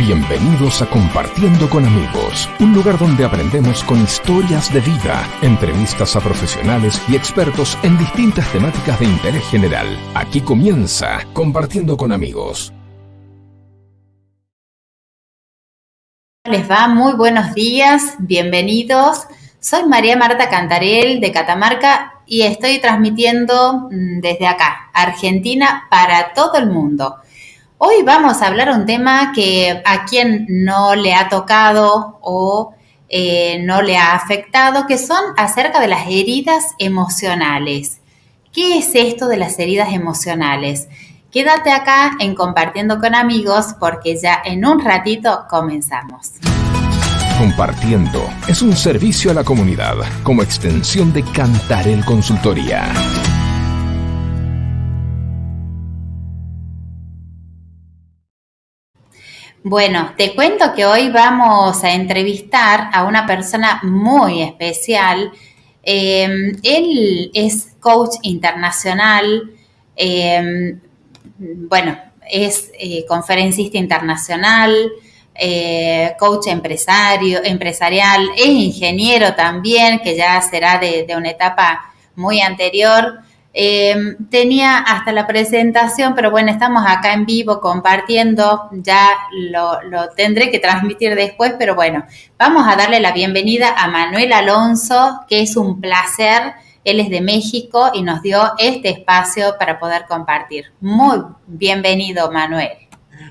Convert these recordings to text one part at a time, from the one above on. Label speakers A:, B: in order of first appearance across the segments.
A: Bienvenidos a Compartiendo con Amigos, un lugar donde aprendemos con historias de vida, entrevistas a profesionales y expertos en distintas temáticas de interés general. Aquí comienza Compartiendo con Amigos.
B: Les va muy buenos días, bienvenidos. Soy María Marta Cantarel de Catamarca y estoy transmitiendo mm, desde acá, Argentina, para todo el mundo. Hoy vamos a hablar un tema que a quien no le ha tocado o eh, no le ha afectado, que son acerca de las heridas emocionales. ¿Qué es esto de las heridas emocionales? Quédate acá en Compartiendo con amigos porque ya en un ratito comenzamos.
A: Compartiendo es un servicio a la comunidad como extensión de Cantarel Consultoría.
B: Bueno, te cuento que hoy vamos a entrevistar a una persona muy especial. Em, él es coach internacional, em, bueno, es eh, conferencista internacional, eh, coach empresario, empresarial, es ingeniero también, que ya será de una etapa muy anterior. Eh, tenía hasta la presentación, pero bueno, estamos acá en vivo compartiendo, ya lo, lo, tendré que transmitir después, pero bueno, vamos a darle la bienvenida a Manuel Alonso, que es un placer, él es de México y nos dio este espacio para poder compartir. Muy bienvenido, Manuel.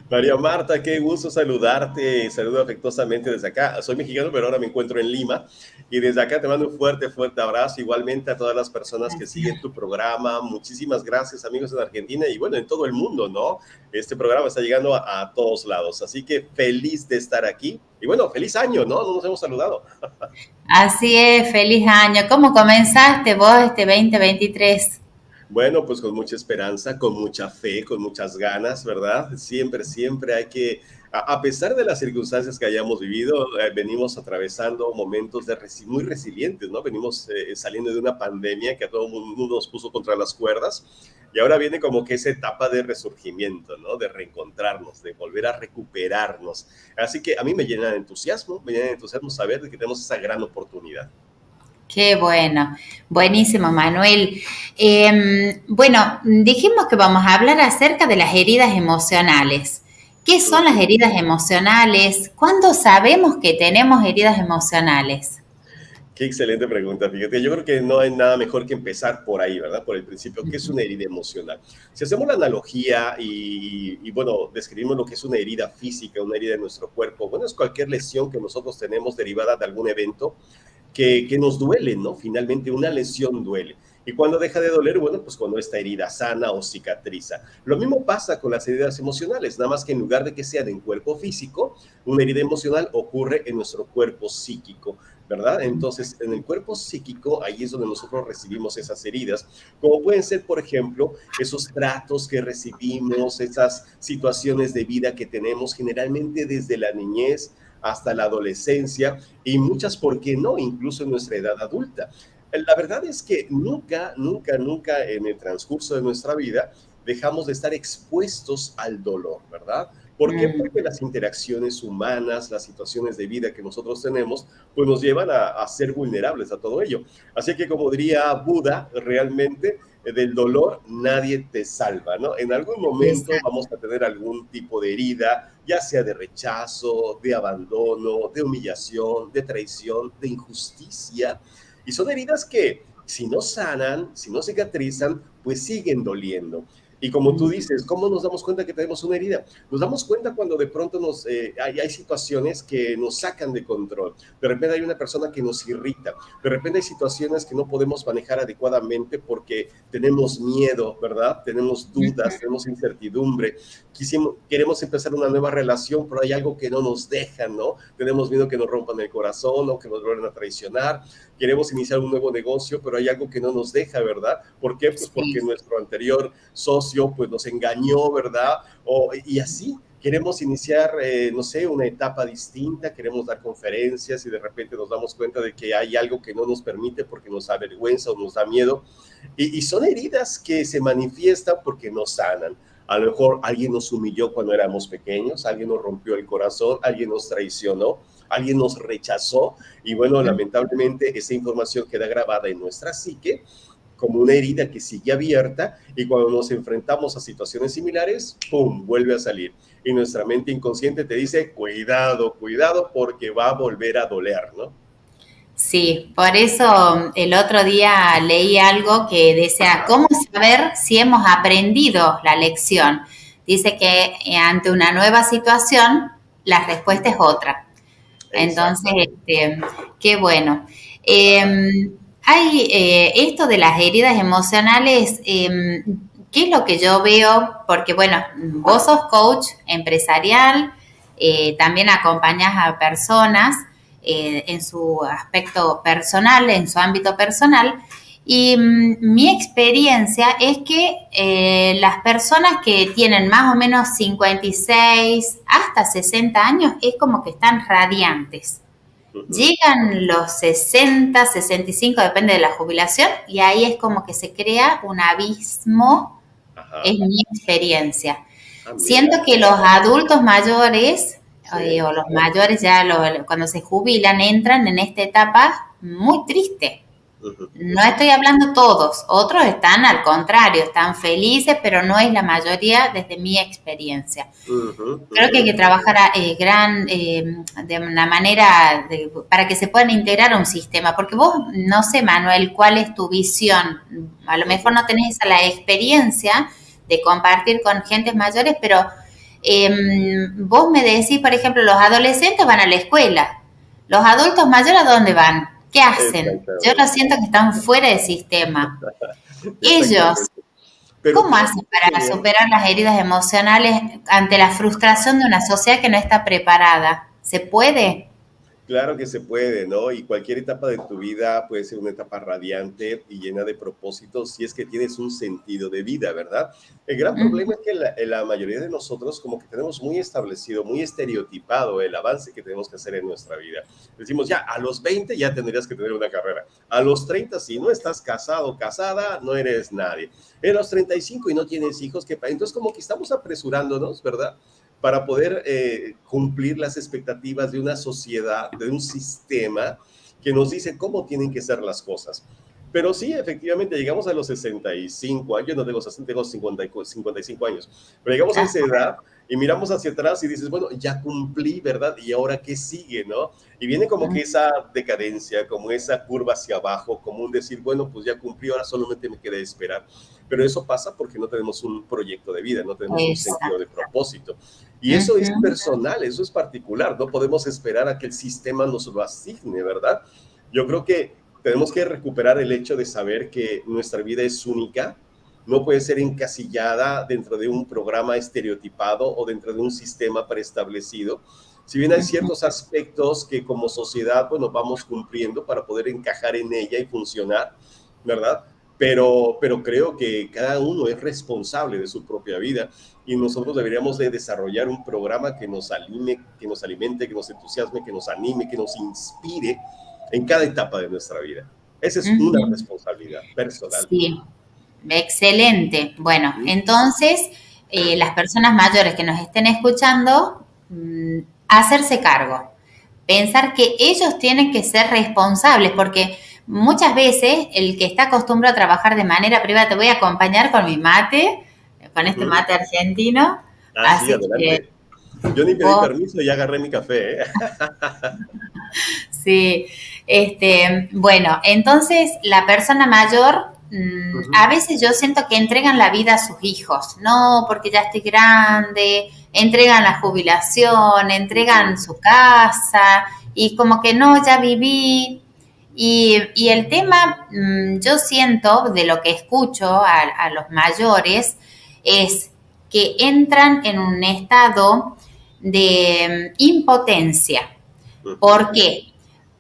C: María Marta, qué gusto saludarte, saludo afectuosamente desde acá. Soy mexicano, pero ahora me encuentro en Lima y desde acá te mando un fuerte, fuerte abrazo, igualmente a todas las personas que siguen tu programa. Muchísimas gracias, amigos en Argentina y bueno, en todo el mundo, ¿no? Este programa está llegando a, todos lados, así que feliz de estar aquí y bueno, feliz año, ¿no? No nos hemos saludado.
B: Así es, feliz año. ¿Cómo comenzaste vos este 2023?
C: Bueno, pues con mucha esperanza, con mucha fe, con muchas ganas, ¿verdad? Siempre, siempre hay que, a pesar de las circunstancias que hayamos vivido, eh, venimos atravesando momentos muy resilientes, ¿no? Venimos eh, saliendo de una pandemia que a todo mundo nos puso contra las cuerdas y ahora viene como que esa etapa de resurgimiento, ¿no? De reencontrarnos, de volver a recuperarnos. Así que a mí me llena de entusiasmo, me llena de entusiasmo saber que tenemos esa gran oportunidad.
B: Qué bueno, buenísimo Manuel. Em, bueno, dijimos que vamos a hablar acerca de las heridas emocionales. ¿Qué son las heridas emocionales? ¿Cuándo sabemos que tenemos heridas emocionales?
C: Qué excelente pregunta, fíjate. Yo creo que no hay nada mejor que empezar por ahí, ¿verdad? Por el principio, ¿qué es una herida emocional? Si hacemos la analogía y, y, bueno, describimos lo que es una herida física, una herida en nuestro cuerpo, bueno, es cualquier lesión que nosotros tenemos derivada de algún evento que, nos duele, ¿no? Finalmente una lesión duele. Y cuando deja de doler, bueno, pues cuando esta herida sana o cicatriza. Lo mismo pasa con las heridas emocionales, nada más que en lugar de que sea en cuerpo físico, una herida emocional ocurre en nuestro cuerpo psíquico, ¿verdad? Entonces, en el cuerpo psíquico, ahí es donde nosotros recibimos esas heridas, como pueden ser, por ejemplo, esos tratos que recibimos, esas situaciones de vida que tenemos generalmente desde la niñez, hasta la adolescencia y muchas, ¿por qué no? Incluso en nuestra edad adulta. La verdad es que nunca, nunca, nunca en el transcurso de nuestra vida dejamos de estar expuestos al dolor, ¿verdad? ¿Por qué? Mm. Porque las interacciones humanas, las situaciones de vida que nosotros tenemos, pues nos llevan a, a ser vulnerables a todo ello. Así que como diría Buda, realmente del dolor nadie te salva, ¿no? En algún momento vamos a tener algún tipo de herida, ya sea de rechazo, de abandono, de humillación, de traición, de injusticia. Y son heridas que si no sanan, si no cicatrizan, pues siguen doliendo. Y como tú dices, ¿cómo nos damos cuenta que tenemos una herida? Nos damos cuenta cuando de pronto nos, eh, hay, hay, situaciones que nos sacan de control. De repente hay una persona que nos irrita. De repente hay situaciones que no podemos manejar adecuadamente porque tenemos miedo, ¿verdad? Tenemos dudas, tenemos incertidumbre. Quisimos, queremos empezar una nueva relación, pero hay algo que no nos deja, ¿no? Tenemos miedo que nos rompan el corazón o que nos vuelvan a traicionar. Queremos iniciar un nuevo negocio, pero hay algo que no nos deja, ¿verdad? ¿Por qué? Pues porque nuestro anterior socio pues nos engañó, ¿verdad? O, y así, queremos iniciar, eh, no sé, una etapa distinta, queremos dar conferencias y de repente nos damos cuenta de que hay algo que no nos permite porque nos avergüenza o nos da miedo. Y, y son heridas que se manifiestan porque no sanan. A lo mejor alguien nos humilló cuando éramos pequeños, alguien nos rompió el corazón, alguien nos traicionó, alguien nos rechazó y bueno, lamentablemente esa información queda grabada en nuestra psique como una herida que sigue abierta y cuando nos enfrentamos a situaciones similares, ¡pum!, vuelve a salir. Y nuestra mente inconsciente te dice, cuidado, cuidado, porque va a volver a doler, ¿no?
B: Sí, por eso el otro día leí algo que decía, ¿cómo saber si hemos aprendido la lección? Dice que eh, ante una nueva situación, la respuesta es otra. Entonces, este, qué bueno. Em, hay eh, esto de las heridas emocionales, em, ¿qué es lo que yo veo? Porque, bueno, vos sos coach empresarial, eh, también acompañas a personas eh, en su aspecto personal, en su ámbito personal. Y mm, mi experiencia es que las personas que tienen más o menos 56 hasta 60 años es como que están radiantes. Llegan los 60, 65, depende de la jubilación, y ahí es como que se crea un abismo, es mi experiencia. Ah, Siento que los adultos mayores, eh, o los mayores ya cuando se jubilan, entran en esta etapa muy triste no estoy hablando todos, otros están al contrario, están felices, pero no es la mayoría desde mi experiencia. Creo que hay que trabajar eh, gran, eh, de una manera para que se puedan integrar a un sistema, porque vos, no sé, Manuel, cuál es tu visión. A lo mejor no tenés la experiencia de compartir con gentes mayores, pero em, vos me decís, por ejemplo, los adolescentes van a la escuela, los adultos mayores, ¿a dónde van? ¿Qué hacen? Yo lo siento que están fuera del sistema. Ellos, ¿cómo hacen para superar las heridas emocionales ante la frustración de una sociedad que no está preparada? ¿Se puede?
C: Claro que se puede, ¿no? Y cualquier etapa de tu vida puede ser una etapa radiante y llena de propósitos si es que tienes un sentido de vida, ¿verdad? El gran problema es que la, mayoría de nosotros como que tenemos muy establecido, muy estereotipado el avance que tenemos que hacer en nuestra vida. Decimos, ya, a los 20 ya tendrías que tener una carrera. A los 30, si no estás casado o casada, no eres nadie. En los 35 y no tienes hijos, ¿qué pasa? Entonces como que estamos apresurándonos, ¿verdad? Para poder eh, cumplir las expectativas de una sociedad, de un sistema que nos dice cómo tienen que ser las cosas. Pero sí, efectivamente, llegamos a los 65 años, no tengo 60, tengo 55 años, pero llegamos a esa edad y miramos hacia atrás y dices, bueno, ya cumplí, ¿verdad? ¿Y ahora qué sigue, no? Y viene como que esa decadencia, como esa curva hacia abajo, como un decir, bueno, pues ya cumplí, ahora solamente me queda esperar. Pero eso pasa porque no tenemos un proyecto de vida, no tenemos un sentido de propósito. Y eso es personal, eso es particular, no podemos esperar a que el sistema nos lo asigne, ¿verdad? Yo creo que tenemos que recuperar el hecho de saber que nuestra vida es única, no puede ser encasillada dentro de un programa estereotipado o dentro de un sistema preestablecido. Si bien hay ciertos aspectos que como sociedad, bueno, vamos cumpliendo para poder encajar en ella y funcionar, ¿verdad? Pero, pero creo que cada uno es responsable de su propia vida y nosotros deberíamos de desarrollar un programa que nos anime, que nos alimente, que nos entusiasme, que nos anime, que nos inspire en cada etapa de nuestra vida. Esa es una responsabilidad personal.
B: Sí, excelente. Bueno, entonces, eh, las personas mayores que nos estén escuchando, mm, hacerse cargo, pensar que ellos tienen que ser responsables, porque muchas veces el que está acostumbrado a trabajar de manera privada, te voy a acompañar con mi mate, con este mate argentino.
C: Ah, así que, Yo ni pedí permiso y agarré mi café. ¿eh?
B: sí, este, bueno, entonces la persona mayor, mm, a veces yo siento que entregan la vida a sus hijos, no porque ya estoy grande, entregan la jubilación, entregan su casa y como que no, ya viví. Y, el tema, mm, yo siento, de lo que escucho a los mayores, es que entran en un estado de mm, impotencia. ¿Por qué?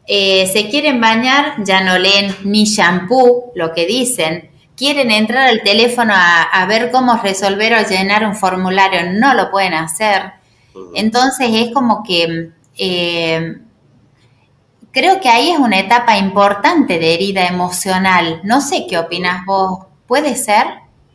B: Eh, se quieren bañar, ya no leen ni shampoo, lo que dicen. Quieren entrar al teléfono a, ver cómo resolver o llenar un formulario, no lo pueden hacer. Entonces es como que eh, creo que ahí es una etapa importante de herida emocional. No sé qué opinas vos. ¿Puede ser?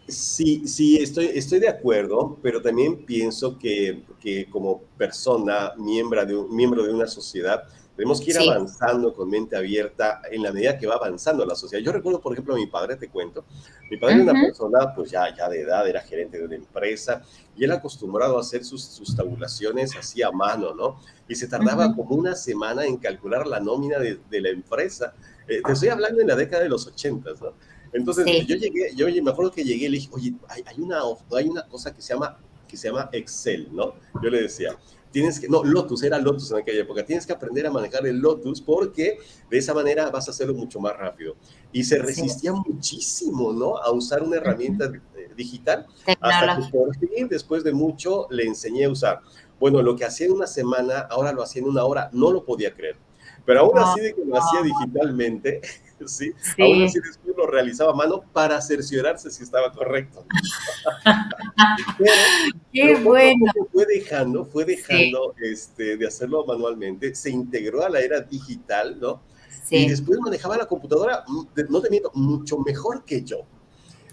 C: Sí, sí, estoy, estoy de acuerdo, pero también pienso que, que como persona, miembro de, miembro de una sociedad, tenemos que ir avanzando con mente abierta en la medida que va avanzando la sociedad. Yo recuerdo, por ejemplo, a mi padre, te cuento, mi padre era una persona, pues ya, ya de edad, era gerente de una empresa, y él acostumbrado a hacer sus, sus tabulaciones así a mano, ¿no? Y se tardaba como una semana en calcular la nómina de, de la empresa. Eh, te estoy hablando en la década de los ochentas, ¿no? Entonces, yo llegué, yo me acuerdo que llegué y le dije, oye, hay, hay, una, hay una cosa que se, llama, que se llama Excel, ¿no? Yo le decía, tienes que, no, Lotus, era Lotus en aquella época, tienes que aprender a manejar el Lotus porque de esa manera vas a hacerlo mucho más rápido. Y se resistía muchísimo, ¿no? A usar una herramienta digital hasta que por fin, después de mucho, le enseñé a usar. Bueno, lo que hacía en una semana, ahora lo hacía en una hora, no lo podía creer. Pero aún así de que lo hacía digitalmente, ¿sí? Aún así después lo realizaba a mano para cerciorarse si estaba correcto.
B: Qué bueno.
C: Fue dejando, fue dejando este, de hacerlo manualmente, se integró a la era digital, ¿no? Sí. Y después manejaba la computadora, mm, no te miento, mucho mejor que yo.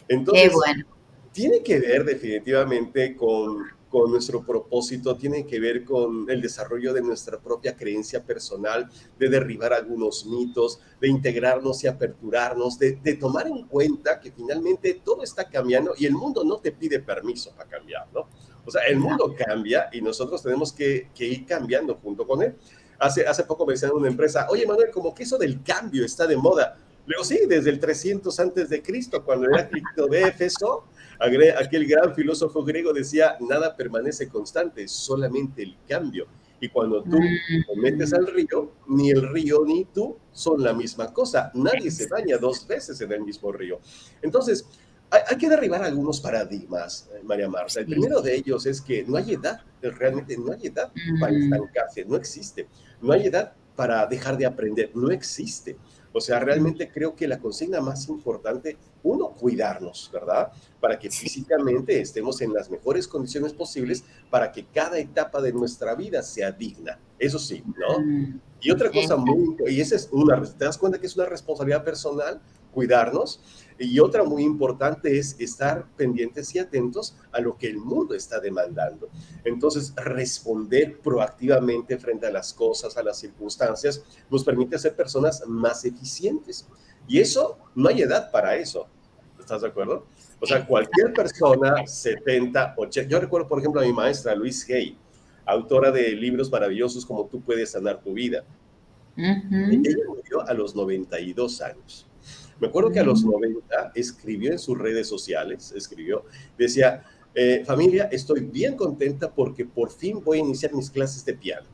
C: Entonces, Qué bueno. tiene que ver definitivamente con con nuestro propósito, tiene que ver con el desarrollo de nuestra propia creencia personal, de derribar algunos mitos, de integrarnos y aperturarnos, de, tomar en cuenta que finalmente todo está cambiando y el mundo no te pide permiso para cambiar, ¿no? O sea, el mundo cambia y nosotros tenemos que, ir cambiando junto con él. Hace, hace poco me decían una empresa, oye Manuel, como que eso del cambio está de moda. Luego sí, desde el 300 antes de Cristo, cuando era Cristo de Éfeso, aquel gran filósofo griego decía, nada permanece constante, solamente el cambio. Y cuando tú te metes al río, ni el río ni tú son la misma cosa. Nadie se baña dos veces en el mismo río. Entonces, hay, que derribar algunos paradigmas, eh, María Marta. El primero de ellos es que no hay edad, realmente no hay edad para estancarse, no existe. No hay edad para dejar de aprender, no existe. O sea, realmente creo que la consigna más importante, uno, cuidarnos, ¿verdad? Para que físicamente estemos en las mejores condiciones posibles para que cada etapa de nuestra vida sea digna. Eso sí, ¿no? Mm. Y otra cosa muy, y esa es una, ¿te das cuenta que es una responsabilidad personal? Cuidarnos. Y otra muy importante es estar pendientes y atentos a lo que el mundo está demandando. Entonces, responder proactivamente frente a las cosas, a las circunstancias, nos permite ser personas más eficientes. Y eso, no hay edad para eso. ¿Estás de acuerdo? O sea, cualquier persona, 70, 80. Yo recuerdo, por ejemplo, a mi maestra, Luis Hay, autora de libros maravillosos como Tú puedes sanar tu vida. Ella murió a los 92 años. Me acuerdo que a los 90 escribió en sus redes sociales, escribió, decía, eh, familia, estoy bien contenta porque por fin voy a iniciar mis clases de piano.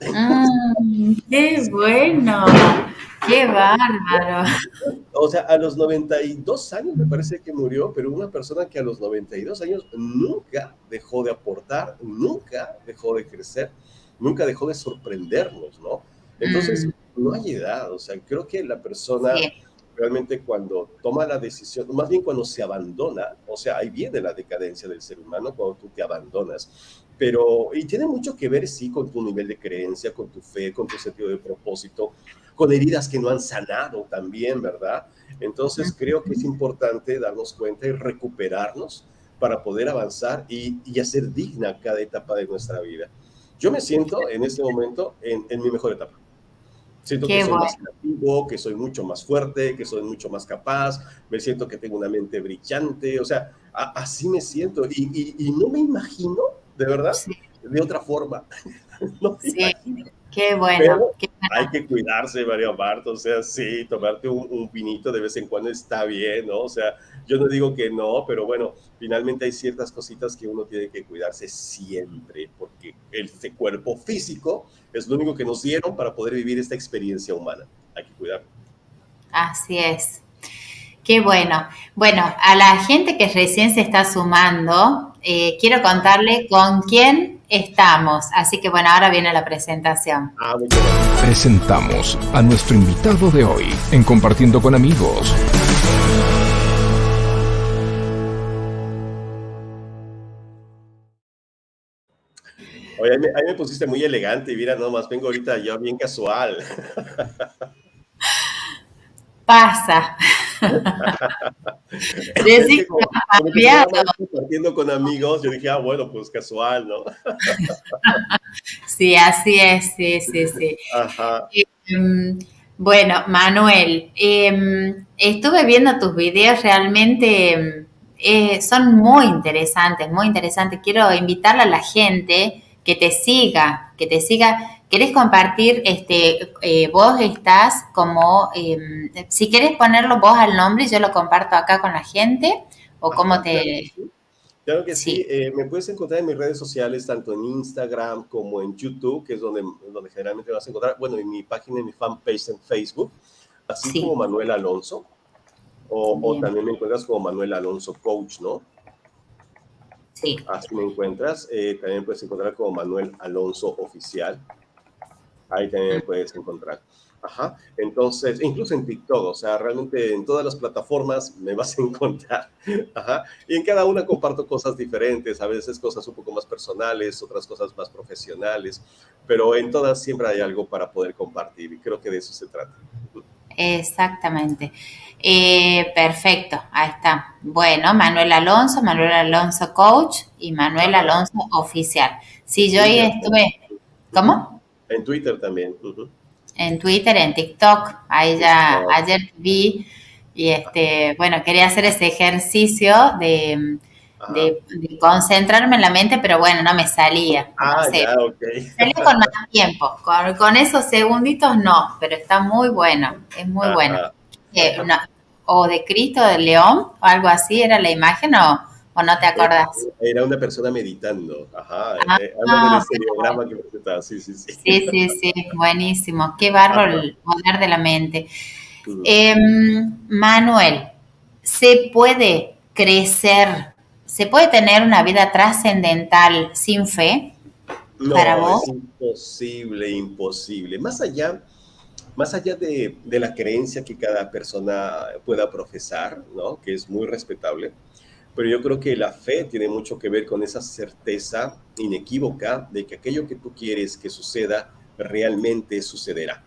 B: Mm, ¡Qué bueno! ¡Qué bárbaro!
C: O sea, a los 92 años me parece que murió, pero una persona que a los 92 años nunca dejó de aportar, nunca dejó de crecer, nunca dejó de sorprendernos, ¿no? Entonces, mm no hay edad, o sea, creo que la persona realmente cuando toma la decisión, más bien cuando se abandona, o sea, ahí viene la decadencia del ser humano cuando tú te abandonas, pero, y tiene mucho que ver, sí, con tu nivel de creencia, con tu fe, con tu sentido de propósito, con heridas que no han sanado también, ¿verdad? Entonces creo que es importante darnos cuenta y recuperarnos para poder avanzar y, y hacer digna cada etapa de nuestra vida. Yo me siento en este momento en, en mi mejor etapa. Siento que soy más creativo, que soy mucho más fuerte, que soy mucho más capaz, me siento que tengo una mente brillante, o sea, así me siento y, y, no me imagino, de verdad, de otra forma. no
B: sí. Qué bueno,
C: Hay que cuidarse, María Marta, o sea, sí, tomarte un, un, vinito de vez en cuando está bien, ¿no? O sea, yo no digo que no, pero bueno, finalmente hay ciertas cositas que uno tiene que cuidarse siempre, porque este cuerpo físico es lo único que nos dieron para poder vivir esta experiencia humana. Hay que cuidarlo.
B: Así es. Qué bueno. Bueno, a la gente que recién se está sumando, eh, quiero contarle con quién estamos. Así que bueno, ahora viene la presentación.
A: Ah, Presentamos a nuestro invitado de hoy en Compartiendo con Amigos.
C: Oye, ahí me, pusiste muy elegante y mira, nomás vengo ahorita yo bien casual.
B: Pasa.
C: Decir compartiendo con amigos, yo dije, ah, bueno, pues casual, ¿no?
B: sí, así es, sí, sí, sí. Em, bueno, Manuel, em, estuve viendo tus videos, realmente eh, son muy interesantes, muy interesantes. Quiero invitarle a la gente que te siga, que te siga. ¿Querés compartir, este, eh, vos estás como, em, si querés ponerlo vos al nombre, y yo lo comparto acá con la gente, o cómo te...
C: Claro que sí, eh, me puedes encontrar en mis redes sociales, tanto en Instagram como en YouTube, que es donde, donde generalmente vas a encontrar, bueno, en mi página, en mi fanpage en Facebook, así como Manuel Alonso, o, o, también me encuentras como Manuel Alonso Coach, ¿no? Sí. Así me encuentras, eh, también puedes encontrar como Manuel Alonso Oficial, ahí también puedes encontrar. Ajá. Entonces, incluso en TikTok, o sea, realmente en todas las plataformas me vas a encontrar. Ajá. Y en cada una comparto cosas diferentes, a veces cosas un poco más personales, otras cosas más profesionales, pero en todas siempre hay algo para poder compartir y creo que de eso se trata.
B: Exactamente. Eh, perfecto, ahí está. Bueno, Manuel Alonso, Manuel Alonso Coach y Manuel Alonso Oficial. Sí, yo ahí estuve. ¿Cómo?
C: En Twitter también.
B: En Twitter, en TikTok. Ahí ya ayer vi y este, bueno, quería hacer ese ejercicio de, concentrarme en la mente, pero bueno, no me salía.
C: Ah, ya, ok.
B: Salía con más tiempo. Con, esos segunditos no, pero está muy bueno. Es muy bueno. Eh, o de Cristo, de León, o algo así, era la imagen, o ¿O no te acuerdas?
C: Era una persona meditando, ajá, ah, eh, ah que presentaba, sí, sí, sí.
B: Sí, sí, sí, buenísimo, qué bárbaro el poder de la mente. Em, Manuel, ¿se puede crecer, se puede tener una vida trascendental sin fe?
C: No, para vos? es imposible, imposible. Más allá, más allá de, de la creencia que cada persona pueda profesar, ¿no? Que es muy respetable pero yo creo que la fe tiene mucho que ver con esa certeza inequívoca de que aquello que tú quieres que suceda realmente sucederá.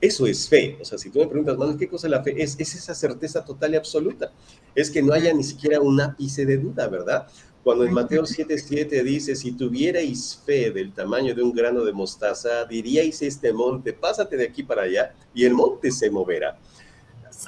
C: Eso es fe. O sea, si tú me preguntas, Manuel, ¿qué cosa es la fe? Es, es esa certeza total y absoluta. Es que no haya ni siquiera un ápice de duda, ¿verdad? Cuando en Mateo 7:7 dice, si tuvierais fe del tamaño de un grano de mostaza, diríais este monte, pásate de aquí para allá, y el monte se moverá.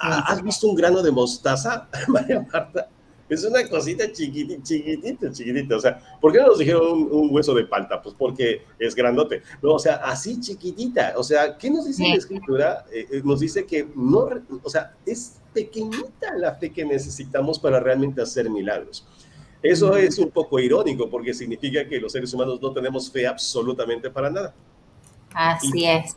C: ¿Has visto un grano de mostaza, María Marta? Es una cosita chiquitita, chiquitita, chiquitita. O sea, ¿por qué no nos dijeron un, hueso de palta? Pues porque es grandote. No, o sea, así chiquitita. O sea, ¿qué nos dice la escritura? Eh, eh, nos dice que no, o sea, es pequeñita la fe que necesitamos para realmente hacer milagros. Eso es un poco irónico porque significa que los seres humanos no tenemos fe absolutamente para nada.
B: Así es.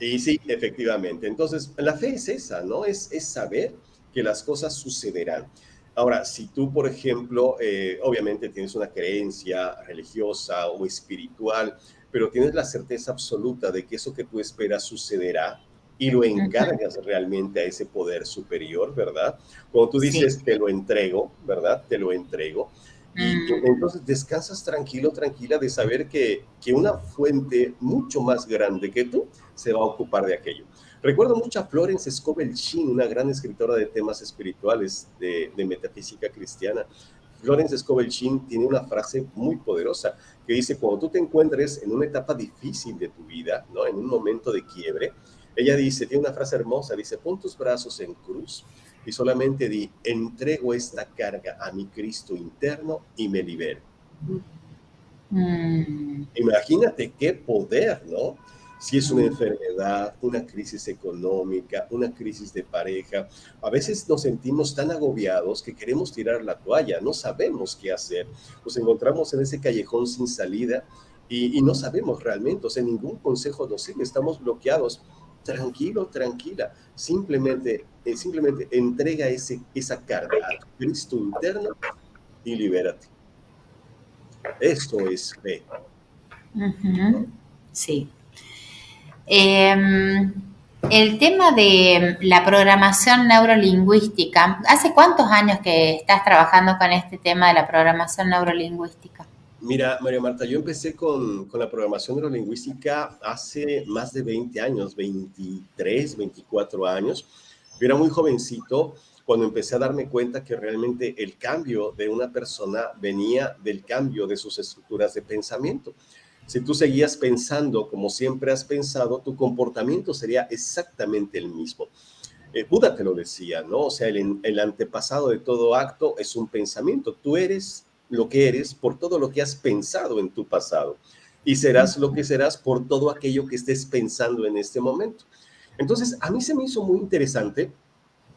C: Y sí, efectivamente. Entonces, la fe es esa, ¿no? Es, es saber que las cosas sucederán. Ahora, si tú, por ejemplo, eh, obviamente tienes una creencia religiosa o espiritual, pero tienes la certeza absoluta de que eso que tú esperas sucederá y lo encargas realmente a ese poder superior, ¿verdad? Cuando tú dices, te lo entrego, ¿verdad? Te lo entrego. Y mm. entonces descansas tranquilo, tranquila de saber que, que una fuente mucho más grande que tú se va a ocupar de aquello. Recuerdo mucho a Florence Scovel Sheen, una gran escritora de temas espirituales de, metafísica cristiana. Florence Scovel Sheen tiene una frase muy poderosa que dice, cuando tú te encuentres en una etapa difícil de tu vida, ¿no? en un momento de quiebre, ella dice, tiene una frase hermosa, dice, pon tus brazos en cruz y solamente di, entrego esta carga a mi Cristo interno y me libero. Mm. Imagínate qué poder, ¿no? si es una enfermedad, una crisis económica, una crisis de pareja. A veces nos sentimos tan agobiados que queremos tirar la toalla, no sabemos qué hacer. Nos encontramos en ese callejón sin salida y, no sabemos realmente, o sea, ningún consejo nos sirve, estamos bloqueados. Tranquilo, tranquila, simplemente, eh, simplemente entrega ese, esa carga a Cristo interno y libérate. Esto es fe.
B: Sí. Em, el tema de la programación neurolingüística, ¿hace cuántos años que estás trabajando con este tema de la programación neurolingüística?
C: Mira, María Marta, yo empecé con, con, la programación neurolingüística hace más de 20 años, 23, 24 años. Yo era muy jovencito cuando empecé a darme cuenta que realmente el cambio de una persona venía del cambio de sus estructuras de pensamiento. Si tú seguías pensando como siempre has pensado, tu comportamiento sería exactamente el mismo. Eh, Buda te lo decía, ¿no? O sea, el, el antepasado de todo acto es un pensamiento. Tú eres lo que eres por todo lo que has pensado en tu pasado y serás lo que serás por todo aquello que estés pensando en este momento. Entonces, a mí se me hizo muy interesante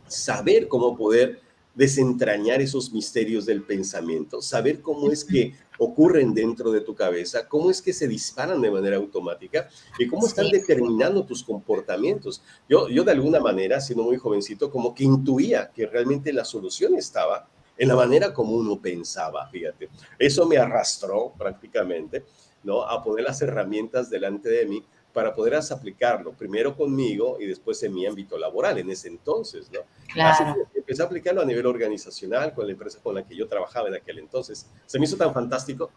C: saber cómo poder desentrañar esos misterios del pensamiento, saber cómo es que ocurren dentro de tu cabeza, cómo es que se disparan de manera automática y cómo están determinando tus comportamientos. Yo, yo de alguna manera, siendo muy jovencito, como que intuía que realmente la solución estaba en la manera como uno pensaba, fíjate. Eso me arrastró prácticamente, ¿no? A poner las herramientas delante de mí para poder aplicarlo, primero conmigo y después en mi ámbito laboral en ese entonces, ¿no? Así que empecé a aplicarlo a nivel organizacional con la empresa con la que yo trabajaba en aquel entonces. Se me hizo tan fantástico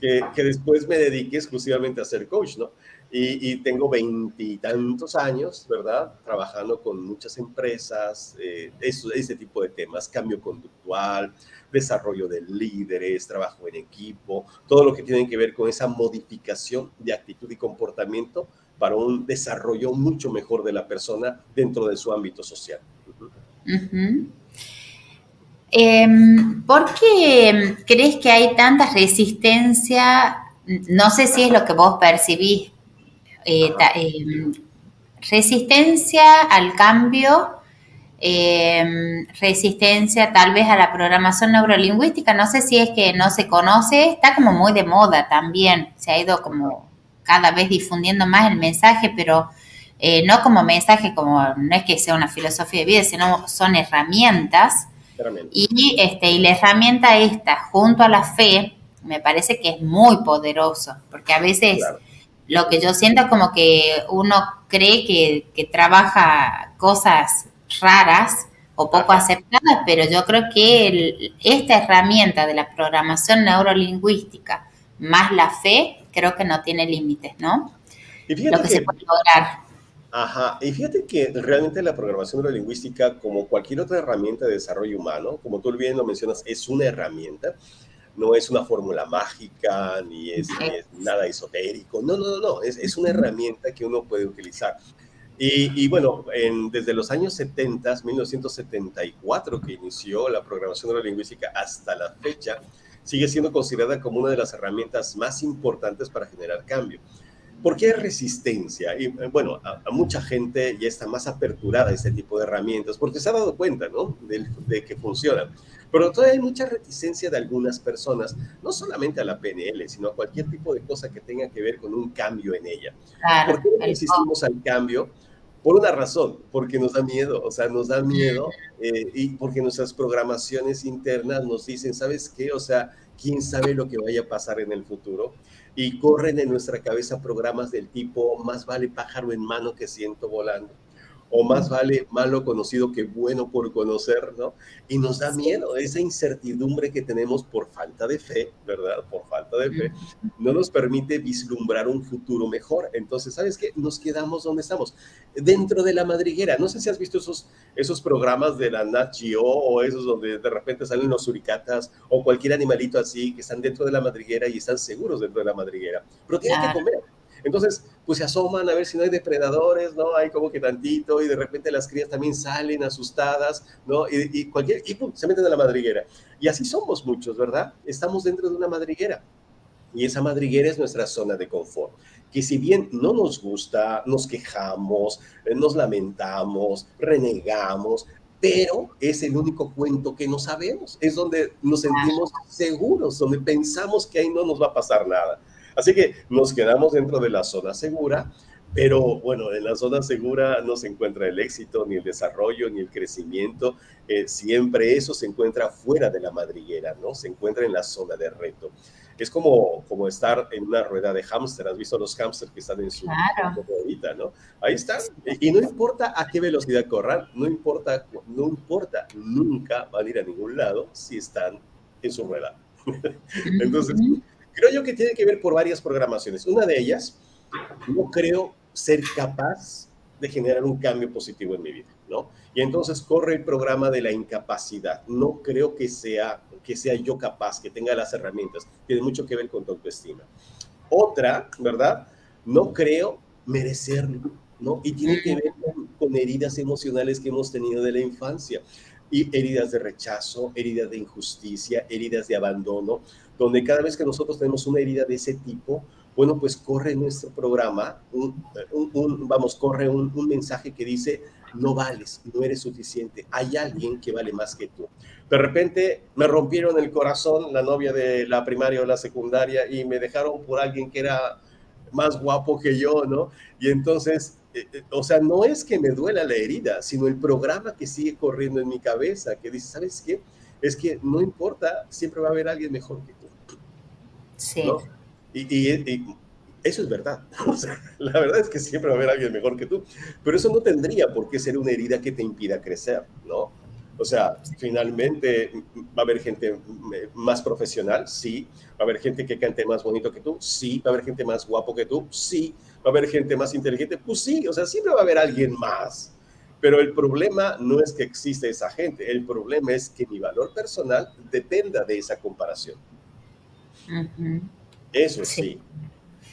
C: que, que después me dediqué exclusivamente a ser coach, ¿no? Y, tengo veintitantos años, ¿verdad? Trabajando con muchas empresas, eh, ese tipo de temas, cambio conductual, desarrollo de líderes, trabajo en equipo, todo lo que tiene que ver con esa modificación de actitud y comportamiento para un desarrollo mucho mejor de la persona dentro de su ámbito social.
B: Em, ¿Por qué crees que hay tanta resistencia? No sé si es lo que vos percibís. Eh, em, resistencia al cambio Em, resistencia tal vez a la programación neurolingüística. No sé si es que no se conoce, está como muy de moda también, se ha ido como cada vez difundiendo más el mensaje, pero eh, no como mensaje, como no es que sea una filosofía de vida, sino son herramientas. Y, este, y la herramienta esta, junto a la fe, me parece que es muy poderoso, porque a veces lo que yo siento es como que uno cree que, que trabaja cosas raras o poco aceptadas, pero yo creo que esta herramienta de la programación neurolingüística más la fe, creo que no tiene límites, ¿no?
C: Y fíjate Lo que, se puede lograr. Ajá, y fíjate que realmente la programación neurolingüística, como cualquier otra herramienta de desarrollo humano, como tú bien lo mencionas, es una herramienta, no es una fórmula mágica, ni es, nada esotérico, no, no, no, no, es, es una herramienta que uno puede utilizar. Y, bueno, desde los años 70, 1974, que inició la programación neurolingüística hasta la fecha, sigue siendo considerada como una de las herramientas más importantes para generar cambio. ¿Por qué resistencia? Y eh, bueno, a, mucha gente ya está más aperturada a este tipo de herramientas porque se ha dado cuenta, ¿no? De, de, que funcionan. Pero todavía hay mucha reticencia de algunas personas, no solamente a la PNL, sino a cualquier tipo de cosa que tenga que ver con un cambio en ella. ¿Por qué resistimos al cambio? Por una razón, porque nos da miedo, o sea, nos da miedo eh, y porque nuestras programaciones internas nos dicen, ¿sabes qué? O sea, ¿quién sabe lo que vaya a pasar en el futuro? Y corren en nuestra cabeza programas del tipo, más vale pájaro en mano que siento volando o más vale malo conocido que bueno por conocer, ¿no? Y nos da miedo esa incertidumbre que tenemos por falta de fe, ¿verdad? Por falta de fe, no nos permite vislumbrar un futuro mejor. Entonces, ¿sabes qué? Nos quedamos donde estamos, dentro de la madriguera. No sé si has visto esos, esos programas de la Nat Geo o esos donde de repente salen los suricatas o cualquier animalito así que están dentro de la madriguera y están seguros dentro de la madriguera, pero tienen que comer entonces, pues se asoman a ver si no hay depredadores, ¿no? Hay como que tantito y de repente las crías también salen asustadas, ¿no? Y, cualquier, y pum, se meten a la madriguera. Y así somos muchos, ¿verdad? Estamos dentro de una madriguera. Y esa madriguera es nuestra zona de confort. Que si bien no nos gusta, nos quejamos, eh, nos lamentamos, renegamos, pero es el único cuento que no sabemos. Es donde nos sentimos seguros, donde pensamos que ahí no nos va a pasar nada. Así que nos quedamos dentro de la zona segura, pero bueno, en la zona segura no se encuentra el éxito, ni el desarrollo, ni el crecimiento. Eh, siempre eso se encuentra fuera de la madriguera, ¿no? Se encuentra en la zona de reto. Es como, como estar en una rueda de hámster. ¿Has visto los hámsters que están en su ruedita, no? Ahí están. Y no importa a qué velocidad corran, no importa, no importa, nunca van a ir a ningún lado si están en su rueda. Entonces, Creo yo que tiene que ver por varias programaciones. Una de ellas, no creo ser capaz de generar un cambio positivo en mi vida. ¿no? Y entonces corre el programa de la incapacidad. No creo que sea, que sea yo capaz, que tenga las herramientas. Tiene mucho que ver con tu autoestima. Otra, ¿verdad? No creo merecerlo, ¿no? Y tiene que ver con, con heridas emocionales que hemos tenido de la infancia y heridas de rechazo, heridas de injusticia, heridas de abandono, donde cada vez que nosotros tenemos una herida de ese tipo, bueno, pues corre nuestro programa, vamos, corre un, mensaje que dice, no vales, no eres suficiente, hay alguien que vale más que tú. De repente me rompieron el corazón la novia de la primaria o la secundaria y me dejaron por alguien que era más guapo que yo, ¿no? Y entonces, eh, eh, o sea, no es que me duela la herida, sino el programa que sigue corriendo en mi cabeza, que dice, ¿sabes qué? Es que no importa, siempre va a haber alguien mejor que tú.
B: Sí.
C: Y, eso es verdad. la verdad es que siempre va a haber alguien mejor que tú. Pero eso no tendría por qué ser una herida que te impida crecer, ¿no? O sea, finalmente va a haber gente más profesional, sí. Va a haber gente que cante más bonito que tú, sí. Va a haber gente más guapo que tú, sí. Va a haber gente más inteligente, pues sí. O sea, siempre va a haber alguien más. Pero el problema no es que exista esa gente. El problema es que mi valor personal dependa de esa comparación. Eso sí.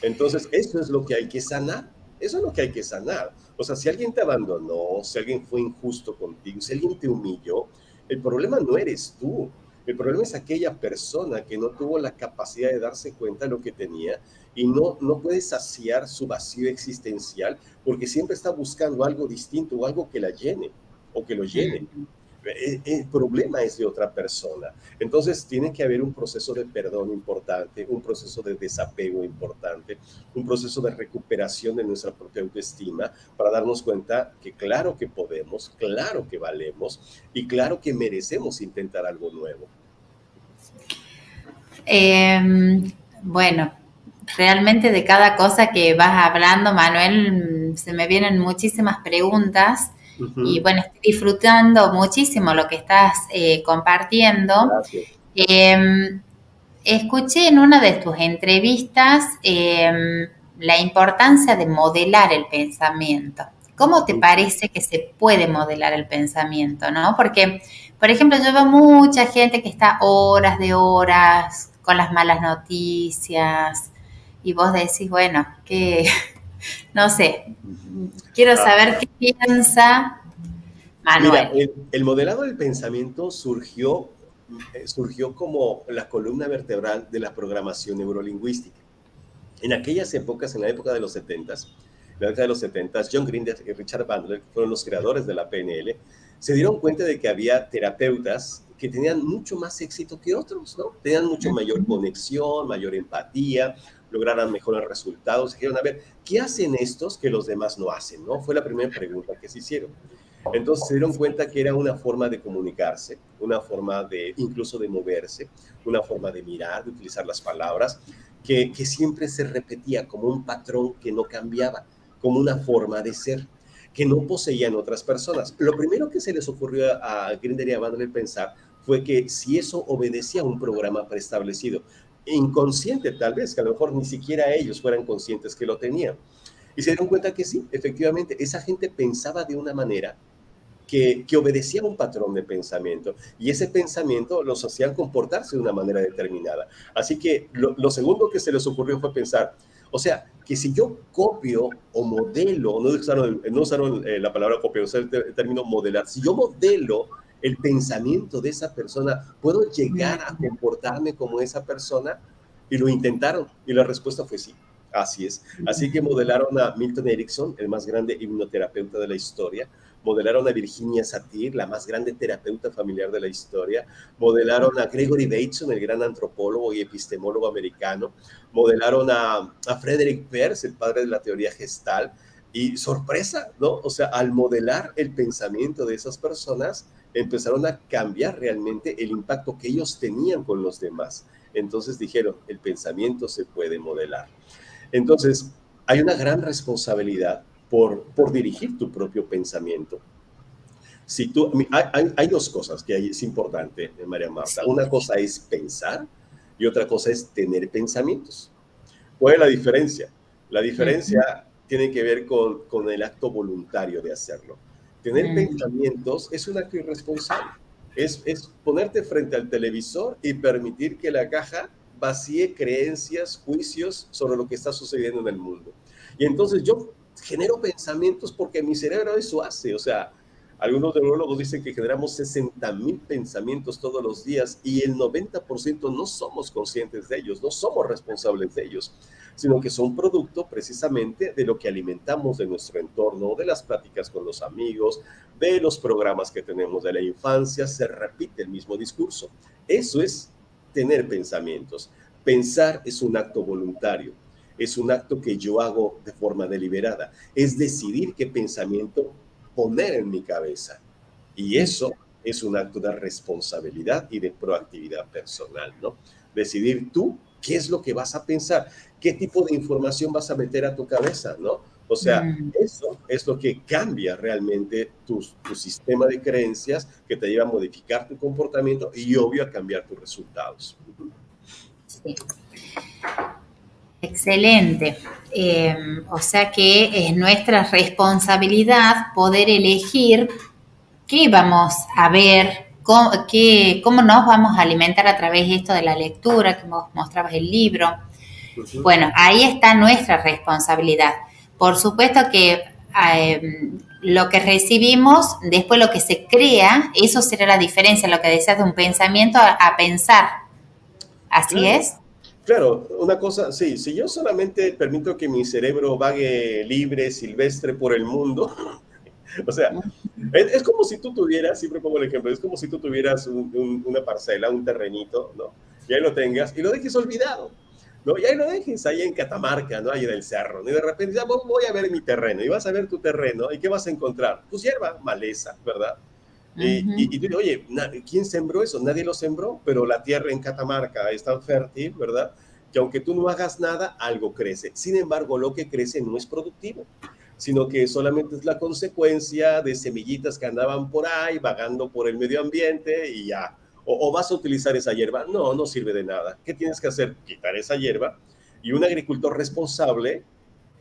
C: Entonces, eso es lo que hay que sanar. Eso es lo que hay que sanar. O sea, si alguien te abandonó, si alguien fue injusto contigo, si alguien te humilló, el problema no eres tú. El problema es aquella persona que no tuvo la capacidad de darse cuenta de lo que tenía y no, no puede saciar su vacío existencial porque siempre está buscando algo distinto o algo que la llene o que lo llene. El problema es de otra persona. Entonces tiene que haber un proceso de perdón importante, un proceso de desapego importante, un proceso de recuperación de nuestra propia autoestima para darnos cuenta que claro que podemos, claro que valemos y claro que merecemos intentar algo nuevo.
B: Em, bueno, realmente de cada cosa que vas hablando, Manuel, se me vienen muchísimas preguntas. Y bueno, estoy disfrutando muchísimo lo que estás eh, compartiendo. Em, escuché en una de tus entrevistas em, la importancia de modelar el pensamiento. ¿Cómo te parece que se puede modelar el pensamiento? ¿no? Porque, por ejemplo, yo veo mucha gente que está horas de horas con las malas noticias y vos decís, bueno, que no sé, quiero saber qué piensa Manuel.
C: Mira, el, modelado del pensamiento surgió, eh, surgió como la columna vertebral de la programación neurolingüística. En aquellas épocas, en la época de los 70 la década de los 70 John Grinder y Richard Bandler, que fueron los creadores de la PNL, se dieron cuenta de que había terapeutas que tenían mucho más éxito que otros, ¿no? Tenían mucho mayor conexión, mayor empatía, lograran mejores resultados. Dijeron, a ver, ¿qué hacen estos que los demás no hacen? ¿no? Fue la primera pregunta que se hicieron. Entonces se dieron cuenta que era una forma de comunicarse, una forma de incluso de moverse, una forma de mirar, de utilizar las palabras, que, que siempre se repetía como un patrón que no cambiaba, como una forma de ser que no poseían otras personas. Lo primero que se les ocurrió a Grinder y a pensar fue que si eso obedecía a un programa preestablecido, inconsciente tal vez, que a lo mejor ni siquiera ellos fueran conscientes que lo tenían. Y se dieron cuenta que sí, efectivamente, esa gente pensaba de una manera que, que obedecía a un patrón de pensamiento y ese pensamiento los hacía comportarse de una manera determinada. Así que lo, segundo que se les ocurrió fue pensar, o sea, que si yo copio o modelo, no usaron, no usaron eh, la palabra copio, usaron el término modelar, si yo modelo el pensamiento de esa persona, ¿puedo llegar a comportarme como esa persona? Y lo intentaron y la respuesta fue sí. Así es. Así que modelaron a Milton Erickson, el más grande hipnoterapeuta de la historia. Modelaron a Virginia Satir, la más grande terapeuta familiar de la historia. Modelaron a Gregory Bateson, el gran antropólogo y epistemólogo americano. Modelaron a, a Frederick Peirce, el padre de la teoría gestal. Y sorpresa, ¿no? O sea, al modelar el pensamiento de esas personas, empezaron a cambiar realmente el impacto que ellos tenían con los demás. Entonces dijeron, el pensamiento se puede modelar. Entonces, hay una gran responsabilidad por, por dirigir tu propio pensamiento. Si tú, hay, hay, dos cosas que es importante, eh, María Marta. Una cosa es pensar y otra cosa es tener pensamientos. ¿Cuál es la diferencia? La diferencia tiene que ver con, con el acto voluntario de hacerlo. Tener pensamientos es un acto irresponsable. Es, es ponerte frente al televisor y permitir que la caja vacíe creencias, juicios sobre lo que está sucediendo en el mundo. Y entonces yo genero pensamientos porque mi cerebro eso hace. O sea, algunos neurólogos dicen que generamos 60 mil pensamientos todos los días y el 90% no somos conscientes de ellos, no somos responsables de ellos, sino que son producto precisamente de lo que alimentamos de nuestro entorno, de las pláticas con los amigos, de los programas que tenemos de la infancia, se repite el mismo discurso. Eso es tener pensamientos. Pensar es un acto voluntario es un acto que yo hago de forma deliberada. Es decidir qué pensamiento poner en mi cabeza. Y eso es un acto de responsabilidad y de proactividad personal, ¿no? Decidir tú qué es lo que vas a pensar, qué tipo de información vas a meter a tu cabeza, ¿no? O sea, mm. eso es lo que cambia realmente tu, tu, sistema de creencias que te lleva a modificar tu comportamiento y obvio a cambiar tus resultados. Sí.
B: Excelente. Em, o sea que es nuestra responsabilidad poder elegir qué vamos a ver, cómo, cómo nos vamos a alimentar a través de esto de la lectura, que vos mostrabas el libro. Bueno, ahí está nuestra responsabilidad. Por supuesto que em, lo que recibimos, después lo que se crea, eso será la diferencia, lo que decías de un pensamiento a, pensar. ¿Así es?
C: Claro, una cosa, sí, si yo solamente permito que mi cerebro vague libre, silvestre por el mundo, o sea, es, como si tú tuvieras, siempre pongo el ejemplo, es como si tú tuvieras una parcela, un terrenito, ¿no? Y ahí lo tengas y lo dejes olvidado, ¿no? Y ahí lo dejes ahí en Catamarca, ¿no? Ahí en el cerro, ¿no? Y de repente ya voy a ver mi terreno, y vas a ver tu terreno, ¿y qué vas a encontrar? Pues hierba, maleza, ¿verdad? Y, tú dices, oye, ¿quién sembró eso? Nadie lo sembró, pero la tierra en Catamarca es tan fértil, ¿verdad? Que aunque tú no hagas nada, algo crece. Sin embargo, lo que crece no es productivo, sino que solamente es la consecuencia de semillitas que andaban por ahí, vagando por el medio ambiente y ya. O, o vas a utilizar esa hierba. No, no sirve de nada. ¿Qué tienes que hacer? Quitar esa hierba y un agricultor responsable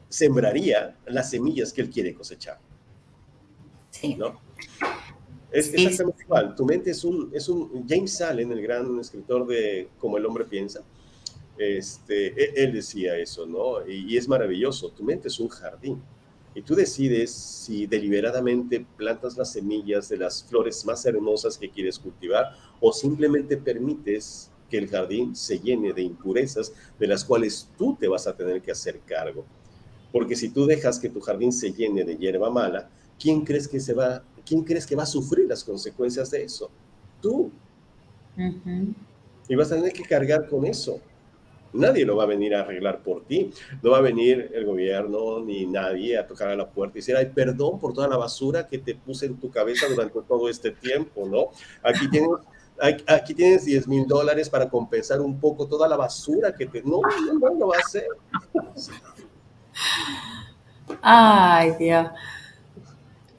C: sembraría las semillas que él quiere cosechar. Sí. ¿No? Es exactamente igual. Tu mente es un, es un... James Allen, el gran escritor de Como el hombre piensa, este, e, él decía eso, ¿no? Y, es maravilloso. Tu mente es un jardín. Y tú decides si deliberadamente plantas las semillas de las flores más hermosas que quieres cultivar o simplemente permites que el jardín se llene de impurezas de las cuales tú te vas a tener que hacer cargo. Porque si tú dejas que tu jardín se llene de hierba mala, ¿quién crees que se va ¿quién crees que va a sufrir las consecuencias de eso? Tú. Y vas a tener que cargar con eso. Nadie lo va a venir a arreglar por ti. No va a venir el gobierno ni nadie a tocar a la puerta y decir, ay, perdón por toda la basura que te puse en tu cabeza durante todo este tiempo, ¿no? Aquí tienes, aquí tienes 10 mil dólares para compensar un poco toda la basura que te... No, no, no lo va a hacer.
B: Ay, Dios.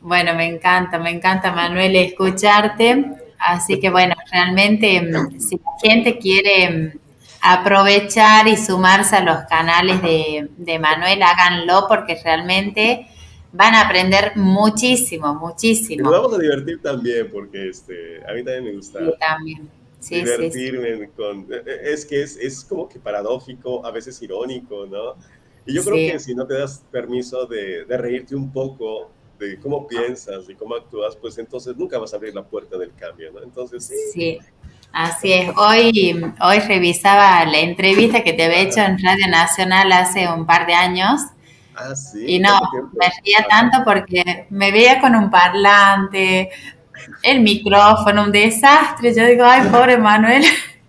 B: Bueno, me encanta, me encanta, Manuel, escucharte. Así que bueno, realmente mm, si la gente quiere mm, aprovechar y sumarse a los canales de, Manuel, háganlo porque realmente van a aprender muchísimo, muchísimo.
C: nos vamos a divertir también porque este, a mí también me gusta. Sí, también. Sí, divertirme con... E, e, es que es, es, como que paradójico, a veces irónico, ¿no? Y yo creo que si no te das permiso de, de reírte un poco, de cómo piensas y cómo actúas, pues entonces nunca vas a abrir la puerta del cambio, ¿no? Entonces sí.
B: Sí, así es. Hoy, hoy revisaba la entrevista que te había hecho en Radio Nacional hace un par de años. Ah, sí. Y no, me ría tanto porque me veía con un parlante, el micrófono, un desastre. Yo digo, ay, pobre Manuel,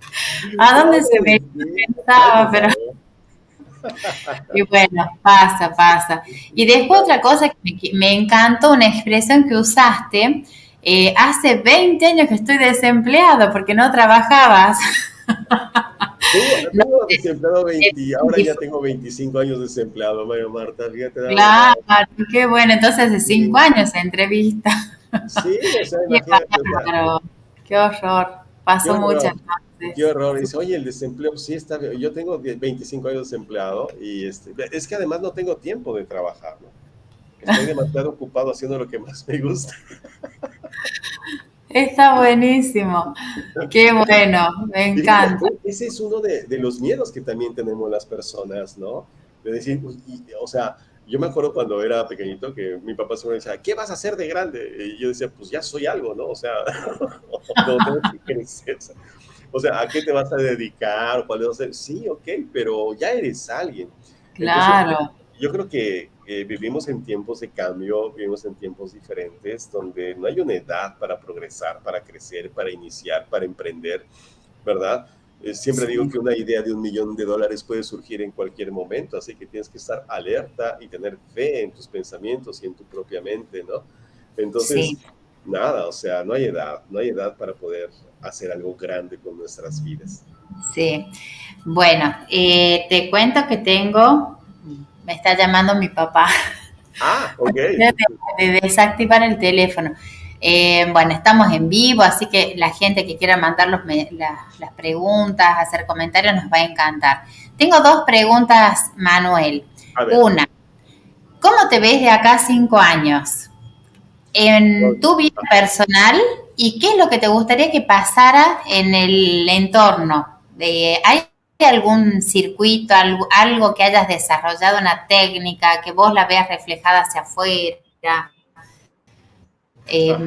B: ¿a dónde se me pensaba? Pero y bueno, pasa, pasa. Y después otra cosa que me, encantó, una expresión que usaste, eh, hace 20 años que estoy desempleado porque no trabajabas.
C: Sí, tengo desempleado 20, ahora ya tengo 25 años desempleado, Mario Marta, fíjate.
B: Claro, qué bueno, entonces hace 5 años entrevista. Sí, o sea, qué horror, pasó muchas.
C: Qué horror. Dice, oye, el desempleo, sí está Yo tengo 25 años desempleado y este, es que además no tengo tiempo de trabajar, ¿no? Estoy demasiado ocupado haciendo lo que más me gusta.
B: Está buenísimo. Qué bueno, me encanta.
C: Ese es uno de, los miedos que también tenemos las personas, ¿no? De decir, o sea, yo me acuerdo cuando era pequeñito que mi papá se me decía, ¿qué vas a hacer de grande? Y yo decía, pues ya soy algo, ¿no? O sea, no tengo que crecer. O sea, ¿a qué te vas a dedicar? ¿Cuál vas a ser? Sí, ok, pero ya eres alguien.
B: Claro.
C: yo creo que vivimos en tiempos de cambio, vivimos en tiempos diferentes, donde no hay una edad para progresar, para crecer, para iniciar, para emprender, ¿verdad? Eh, siempre digo que una idea de un millón de dólares puede surgir en cualquier momento, así que tienes que estar alerta y tener fe en tus pensamientos y en tu propia mente, ¿no? Entonces, nada, o sea, no hay edad, no hay edad para poder hacer algo grande con nuestras vidas.
B: Sí, bueno, eh, te cuento que tengo, me está llamando mi papá.
C: Ah, ok.
B: de desactivar el teléfono. Eh, bueno, estamos en vivo, así que la gente que quiera mandar las preguntas, hacer comentarios, nos va a encantar. Tengo dos preguntas, Manuel. Una, ¿cómo te ves de acá cinco años? En tu vida personal y qué es lo que te gustaría que pasara en el entorno. De, ¿Hay algún circuito, algo, algo que hayas desarrollado, una técnica, que vos la veas reflejada hacia afuera? Eh,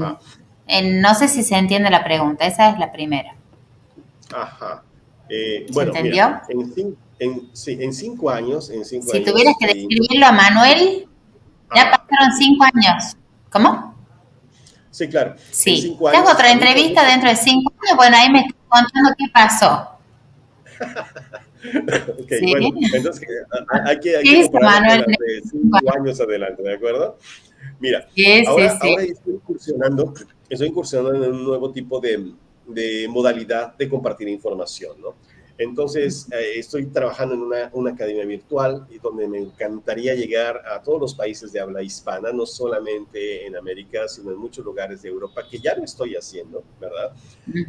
B: no sé si se entiende la pregunta, esa es la primera.
C: Ajá. Eh, bueno,
B: ¿Se entendió?
C: en, cinco años, en
B: si tuvieras que describirlo a Manuel, ya pasaron cinco años. ¿Cómo?
C: Sí, claro.
B: Sí. Tengo otra entrevista dentro de cinco años. Bueno, ahí me estoy contando qué pasó.
C: ok, bueno, entonces hay que, hay que de cinco años adelante, ¿de acuerdo? Mira, ahora, estoy incursionando, estoy incursionando en un nuevo tipo de, de modalidad de compartir información, ¿no? Entonces, eh, estoy trabajando en una, una, academia virtual y donde me encantaría llegar a todos los países de habla hispana, no solamente en América, sino en muchos lugares de Europa, que ya lo estoy haciendo, ¿verdad?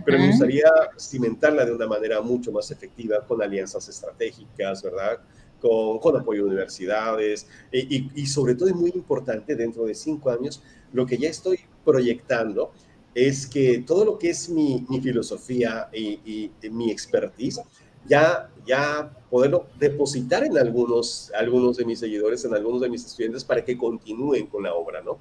C: Pero me gustaría cimentarla de una manera mucho más efectiva con alianzas estratégicas, ¿verdad? con, con apoyo de universidades y, y, sobre todo es muy importante dentro de cinco años, lo que ya estoy proyectando es que todo lo que es mi, mi filosofía y, y, mi expertise, ya, ya poderlo depositar en algunos, algunos de mis seguidores, en algunos de mis estudiantes para que continúen con la obra, ¿no?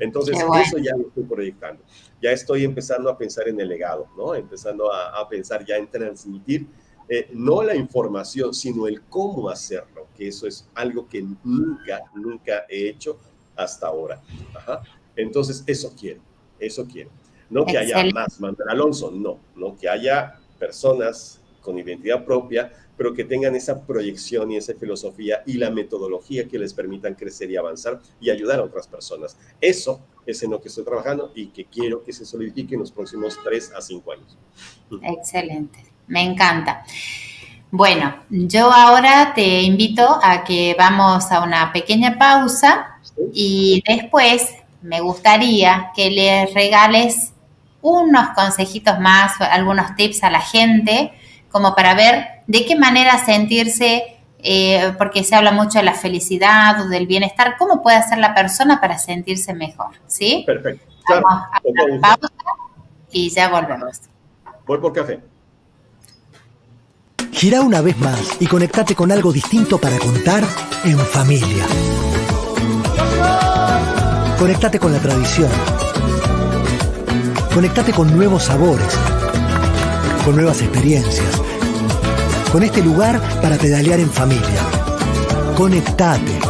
C: Entonces, eso ya lo estoy proyectando. Ya estoy empezando a pensar en el legado, ¿no? Empezando a, a pensar ya en transmitir eh, no la información, sino el cómo hacerlo, que eso es algo que nunca, nunca he hecho hasta ahora. Entonces, eso quiero, eso quiero. No que haya más Manuel Alonso, no, no que haya personas con identidad propia, pero que tengan esa proyección y esa filosofía y la metodología que les permitan crecer y avanzar y ayudar a otras personas. Eso es en lo que estoy trabajando y que quiero que se solidifique en los próximos tres a cinco años.
B: Excelente. Me encanta. Bueno, yo ahora te invito a que vamos a una pequeña pausa y después me gustaría que le regales unos consejitos más, algunos tips a la gente, como para ver de qué manera sentirse, eh, porque se habla mucho de la felicidad o del bienestar, cómo puede hacer la persona para sentirse mejor, ¿sí?
C: Perfecto.
B: Vamos a pausa y ya volvemos.
C: Voy por café.
D: Gira una vez más y conectate con algo distinto para contar en familia. Conectate con la tradición. Conectate con nuevos sabores, con nuevas experiencias, con este lugar para pedalear en familia. Conectate.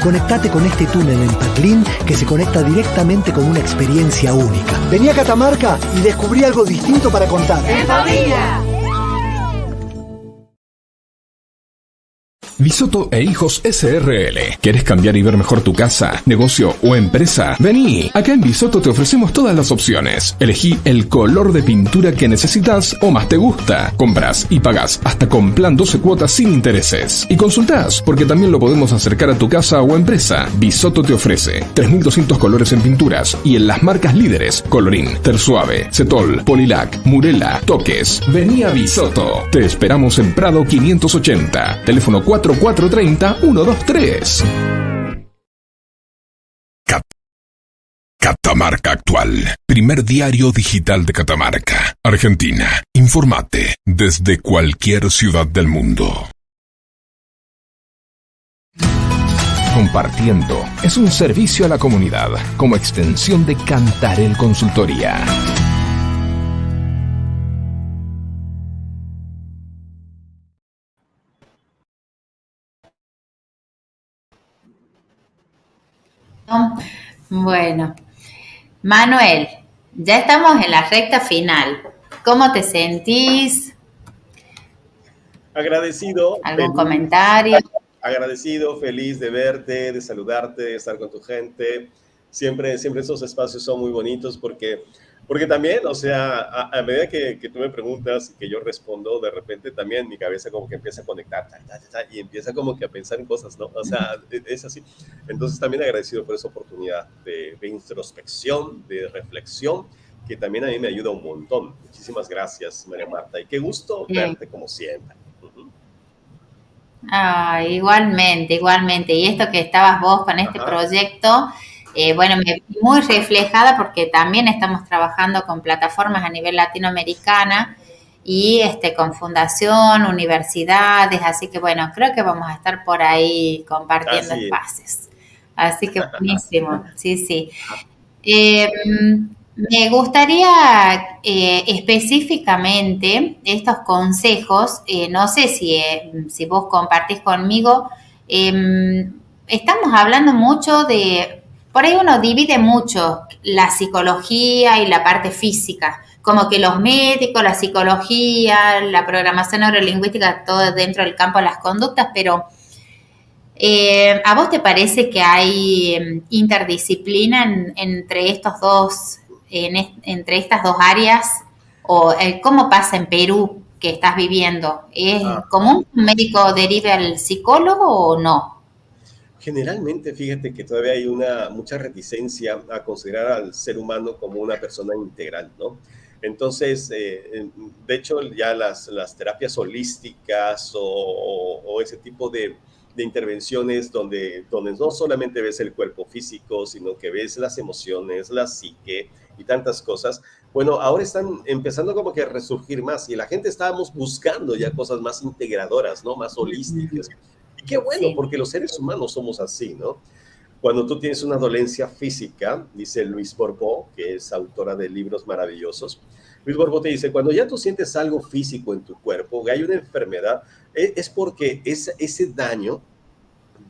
D: Conectate con este túnel en Patlín que se conecta directamente con una experiencia única. Vení a Catamarca y descubrí algo distinto para contar.
E: ¡En familia!
A: Bisoto e Hijos SRL. ¿Quieres cambiar y ver mejor tu casa, negocio o empresa? Vení. Acá en Bisoto te ofrecemos todas las opciones. Elegí el color de pintura que necesitas o más te gusta. Compras y pagas hasta con plan 12 cuotas sin intereses. Y consultás, porque también lo podemos acercar a tu casa o empresa. Bisoto te ofrece 3200 colores en pinturas y en las marcas líderes Colorín, Tersuave, Cetol, Polilac, Murela, Toques. Vení a Bisoto. Te esperamos en Prado 580. Teléfono 4 4430 123. Catamarca Actual, primer diario digital de Catamarca, Argentina. Informate desde cualquier ciudad del mundo. Compartiendo es un servicio a la comunidad como extensión de Cantarel Consultoría.
B: Bueno, Manuel, ya estamos en la recta final. ¿Cómo te sentís?
C: Agradecido.
B: ¿Algún comentario?
C: Agradecido, feliz de verte, de saludarte, de estar con tu gente. Siempre, siempre esos espacios son muy bonitos porque porque también, o sea, a, medida que, que, tú me preguntas y que yo respondo, de repente también mi cabeza como que empieza a conectar y empieza como que a pensar en cosas, ¿no? O sea, e, es así. Entonces también agradecido por esa oportunidad de, introspección, de reflexión, que también a mí me ayuda un montón. Muchísimas gracias, María Marta, y qué gusto verte como siempre.
B: Ah, igualmente, igualmente. Y esto que estabas vos con este proyecto eh, bueno, me vi muy reflejada porque también estamos trabajando con plataformas a nivel latinoamericana y este, con fundación, universidades, así que bueno, creo que vamos a estar por ahí compartiendo espacios. Así que buenísimo, sí, sí. Eh, me gustaría eh, específicamente estos consejos, no sé si, si vos compartís conmigo, estamos hablando mucho de por ahí uno divide mucho la psicología y la parte física, como que los médicos, la psicología, la programación neurolingüística, todo dentro del campo de las conductas, pero eh, ¿a vos te parece que hay em, interdisciplina entre estos dos, entre estas dos áreas? ¿O eh, cómo pasa en Perú que estás viviendo? ¿Es ah. común un médico derive al psicólogo o no?
C: Generalmente, fíjate que todavía hay una mucha reticencia a considerar al ser humano como una persona integral, ¿no? Entonces, eh, de hecho, ya las, las terapias holísticas o, ese tipo de, de, intervenciones donde, donde no solamente ves el cuerpo físico, sino que ves las emociones, la psique y tantas cosas, bueno, ahora están empezando como que a resurgir más y la gente estábamos buscando ya cosas más integradoras, ¿no? Más holísticas qué bueno, porque los seres humanos somos así, ¿no? Cuando tú tienes una dolencia física, dice Luis Borbó, que es autora de libros maravillosos, Luis Borbó te dice, cuando ya tú sientes algo físico en tu cuerpo, que hay una enfermedad, e, es porque ese, ese daño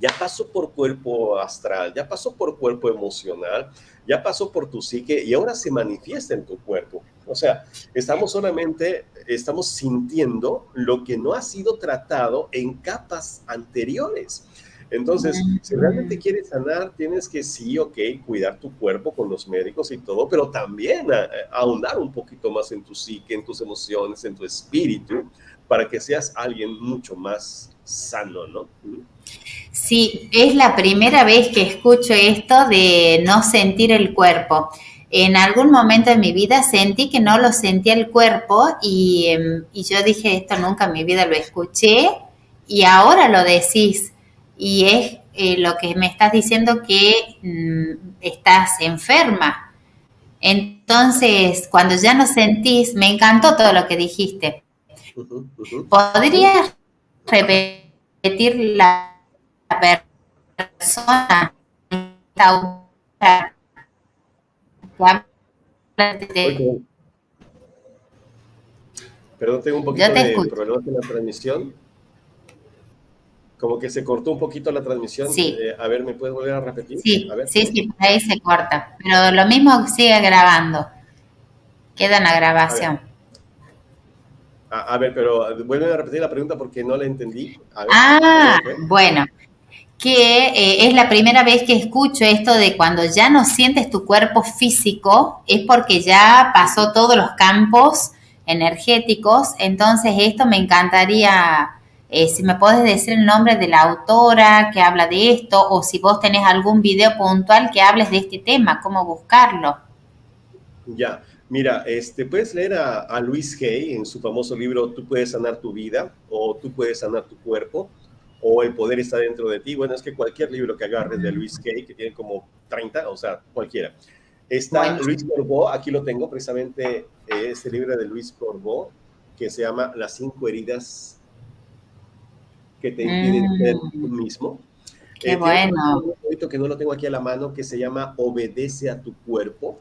C: ya pasó por cuerpo astral, ya pasó por cuerpo emocional, ya pasó por tu psique y ahora se manifiesta en tu cuerpo. O sea, estamos solamente, estamos sintiendo lo que no ha sido tratado en capas anteriores. Entonces, si realmente quieres sanar, tienes que sí, ok, cuidar tu cuerpo con los médicos y todo, pero también eh, ahondar un poquito más en tu psique, en tus emociones, en tu espíritu, para que seas alguien mucho más sano, ¿no?
B: Sí, es la primera vez que escucho esto de no sentir el cuerpo en algún momento de mi vida sentí que no lo sentía el cuerpo y, em, yo dije, esto nunca en mi vida lo escuché y ahora lo decís. Y es eh, lo que me estás diciendo que mm, estás enferma. Entonces, cuando ya no sentís, me encantó todo lo que dijiste. ¿Podrías repetir la persona?
C: Perdón, tengo un poquito de problemas en la transmisión. Como que se cortó un poquito la transmisión.
B: Sí.
C: Eh, a ver, ¿me puedes volver a repetir?
B: Sí, sí, sí, ahí se corta. Pero lo mismo sigue grabando. Queda en la grabación.
C: A ver, pero vuelven a repetir la pregunta porque no la entendí.
B: ah, bueno que eh, es la primera vez que escucho esto de cuando ya no sientes tu cuerpo físico, es porque ya pasó todos los campos energéticos. Entonces, esto me encantaría, eh, si me puedes decir el nombre de la autora que habla de esto, o si vos tenés algún video puntual que hables de este tema, cómo buscarlo.
C: Ya, mira, este, puedes leer a, a Luis Hay en su famoso libro Tú puedes sanar tu vida o Tú puedes sanar tu cuerpo o El poder está dentro de ti. Bueno, es que cualquier libro que agarres de Luis Kay, que tiene como 30, o sea, cualquiera. Está Luis Corbeau, aquí lo tengo precisamente, eh, este libro de Luis Corbeau, que se llama Las cinco heridas que te impiden mm. ser tú mismo.
B: Qué eh, bueno.
C: Un que no lo tengo aquí a la mano que se llama Obedece a tu cuerpo,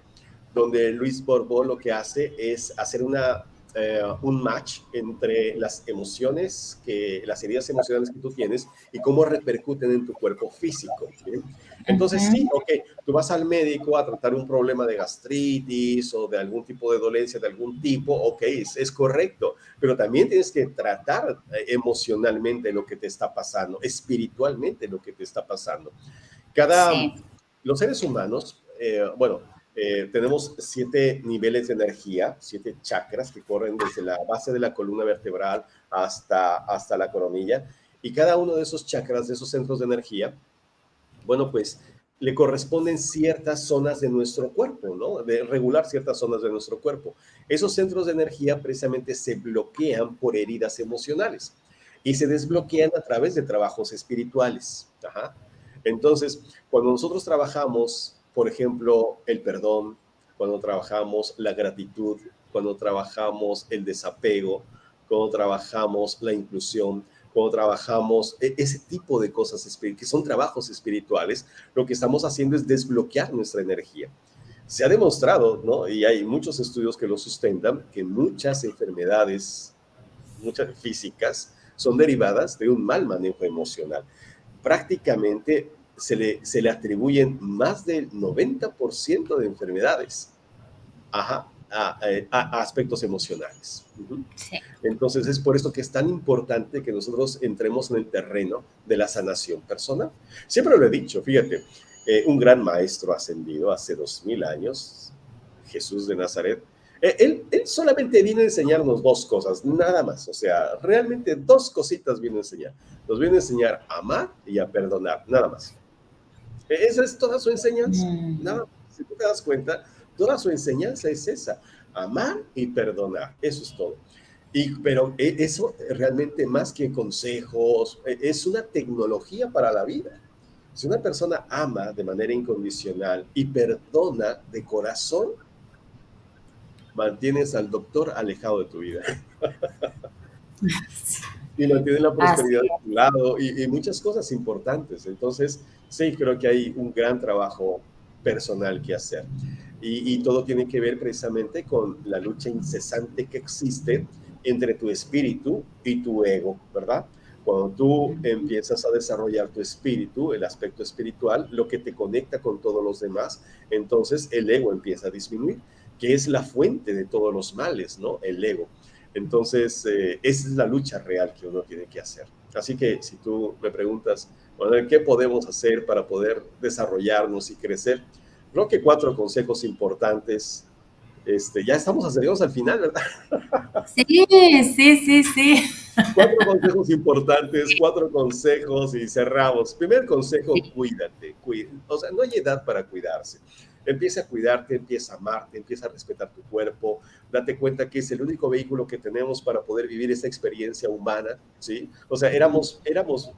C: donde Luis Corbeau lo que hace es hacer una eh, un match entre las emociones, que, las heridas emocionales que tú tienes y cómo repercuten en tu cuerpo físico. Entonces, sí, ok, tú vas al médico a tratar un problema de gastritis o de algún tipo de dolencia de algún tipo, ok, es, correcto, pero también tienes que tratar eh, emocionalmente lo que te está pasando, espiritualmente lo que te está pasando. Cada, los seres humanos, eh, bueno, eh, tenemos siete niveles de energía, siete chakras que corren desde la base de la columna vertebral hasta, hasta la coronilla. Y cada uno de esos chakras, de esos centros de energía, bueno, pues le corresponden ciertas zonas de nuestro cuerpo, ¿no? De regular ciertas zonas de nuestro cuerpo. Esos centros de energía precisamente se bloquean por heridas emocionales y se desbloquean a través de trabajos espirituales. Entonces, cuando nosotros trabajamos por ejemplo, el perdón, cuando trabajamos la gratitud, cuando trabajamos el desapego, cuando trabajamos la inclusión, cuando trabajamos e-, ese tipo de cosas que son trabajos espirituales, lo que estamos haciendo es desbloquear nuestra energía. Se ha demostrado, ¿no? Y hay muchos estudios que lo sustentan, que muchas enfermedades, muchas físicas, son derivadas de un mal manejo emocional. Prácticamente se le, se le atribuyen más del 90% de enfermedades a, aspectos emocionales. Entonces es por esto que es tan importante que nosotros entremos en el terreno de la sanación personal. Siempre lo he dicho, fíjate, eh, un gran maestro ascendido hace dos mil años, Jesús de Nazaret, eh, él, él, solamente viene a enseñarnos dos cosas, nada más. O sea, realmente dos cositas viene a enseñar. Nos viene a enseñar a amar y a perdonar, nada más. Esa es toda su enseñanza. Mm. Nada, si tú te das cuenta, toda su enseñanza es esa, amar y perdonar, eso es todo. Y, pero e, eso realmente más que consejos, e, es una tecnología para la vida. Si una persona ama de manera incondicional y perdona de corazón, mantienes al doctor alejado de tu vida. y mantienes la prosperidad de tu lado y, y muchas cosas importantes. Entonces, sí, creo que hay un gran trabajo personal que hacer. Y, todo tiene que ver precisamente con la lucha incesante que existe entre tu espíritu y tu ego, ¿verdad? Cuando tú empiezas a desarrollar tu espíritu, el aspecto espiritual, lo que te conecta con todos los demás, entonces el ego empieza a disminuir, que es la fuente de todos los males, ¿no? El ego. Entonces, eh, esa es la lucha real que uno tiene que hacer. Así que si tú me preguntas, ¿qué podemos hacer para poder desarrollarnos y crecer? Creo que cuatro consejos importantes. Este, ya estamos acercados al final, ¿verdad?
B: Sí, sí, sí, sí.
C: Cuatro consejos importantes, cuatro consejos y cerramos. Primer consejo, cuídate. o sea, no hay edad para cuidarse. Empieza a cuidarte, empieza a amarte, empieza a respetar tu cuerpo, date cuenta que es el único vehículo que tenemos para poder vivir esta experiencia humana, ¿sí? O sea, éramos, éramos,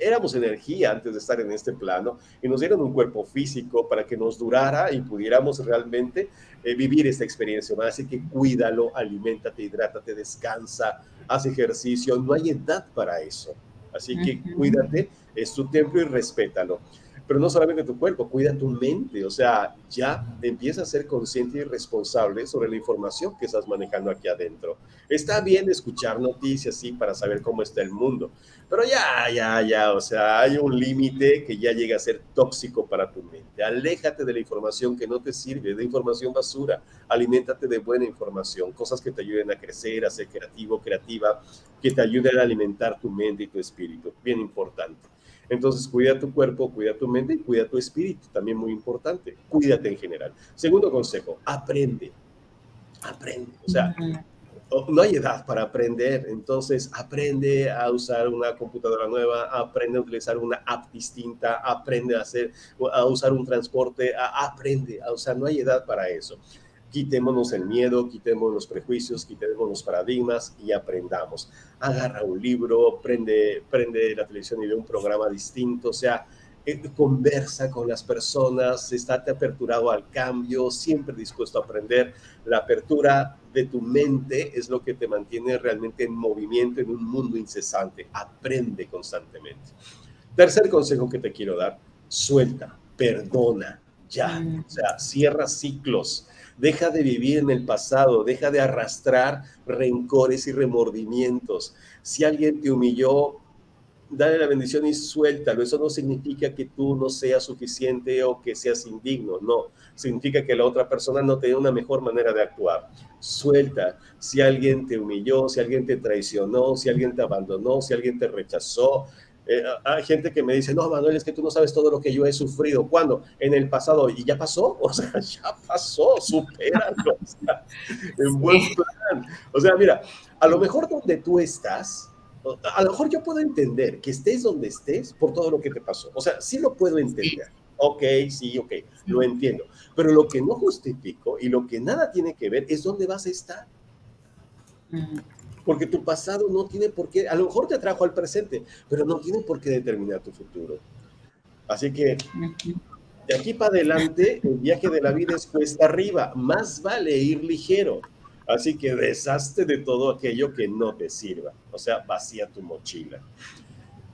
C: éramos energía antes de estar en este plano y nos dieron un cuerpo físico para que nos durara y pudiéramos realmente eh, vivir esta experiencia humana. Así que cuídalo, aliméntate, hidrátate, descansa, haz ejercicio, no hay edad para eso. Así que cuídate, es tu templo y respétalo pero no solamente tu cuerpo, cuida tu mente, o sea, ya empieza a ser consciente y responsable sobre la información que estás manejando aquí adentro. Está bien escuchar noticias, sí, para saber cómo está el mundo, pero ya, ya, ya, o sea, hay un límite que ya llega a ser tóxico para tu mente. Aléjate de la información que no te sirve, de información basura, aliméntate de buena información, cosas que te ayuden a crecer, a ser creativo, creativa, que te ayuden a alimentar tu mente y tu espíritu, bien importante. Entonces, cuida tu cuerpo, cuida tu mente y cuida tu espíritu, también muy importante. Cuídate en general. Segundo consejo, aprende. Aprende. O sea, no hay edad para aprender, entonces aprende a usar una computadora nueva, aprende a utilizar una app distinta, aprende a hacer, a usar un transporte, aprende, o sea, no hay edad para eso quitémonos el miedo, quitemos los prejuicios, quitemos los paradigmas y aprendamos. Agarra un libro, prende, prende la televisión y ve un programa distinto, o sea, eh, conversa con las personas, estate aperturado al cambio, siempre dispuesto a aprender. La apertura de tu mente es lo que te mantiene realmente en movimiento en un mundo incesante. Aprende constantemente. Tercer consejo que te quiero dar, suelta, perdona, ya. Mm. O sea, cierra ciclos. Deja de vivir en el pasado, deja de arrastrar rencores y remordimientos. Si alguien te humilló, dale la bendición y suéltalo. Eso no significa que tú no seas suficiente o que seas indigno, no. Significa que la otra persona no tiene una mejor manera de actuar. Suelta. Si alguien te humilló, si alguien te traicionó, si alguien te abandonó, si alguien te rechazó. Eh, hay gente que me dice, no, Manuel, es que tú no sabes todo lo que yo he sufrido. ¿Cuándo? En el pasado. ¿Y ya pasó? O sea, ya pasó, supéralo. O sea, en buen plan. O sea, mira, a lo mejor donde tú estás, a lo mejor yo puedo entender que estés donde estés por todo lo que te pasó. O sea, sí lo puedo entender. Ok, sí, ok, lo entiendo. Pero lo que no justifico y lo que nada tiene que ver es dónde vas a estar. Porque tu pasado no tiene por qué, a lo mejor te atrajo al presente, pero no tiene por qué determinar tu futuro. Así que de aquí para adelante, el viaje de la vida es cuesta arriba. Más vale ir ligero. Así que deshazte de todo aquello que no te sirva. O sea, vacía tu mochila.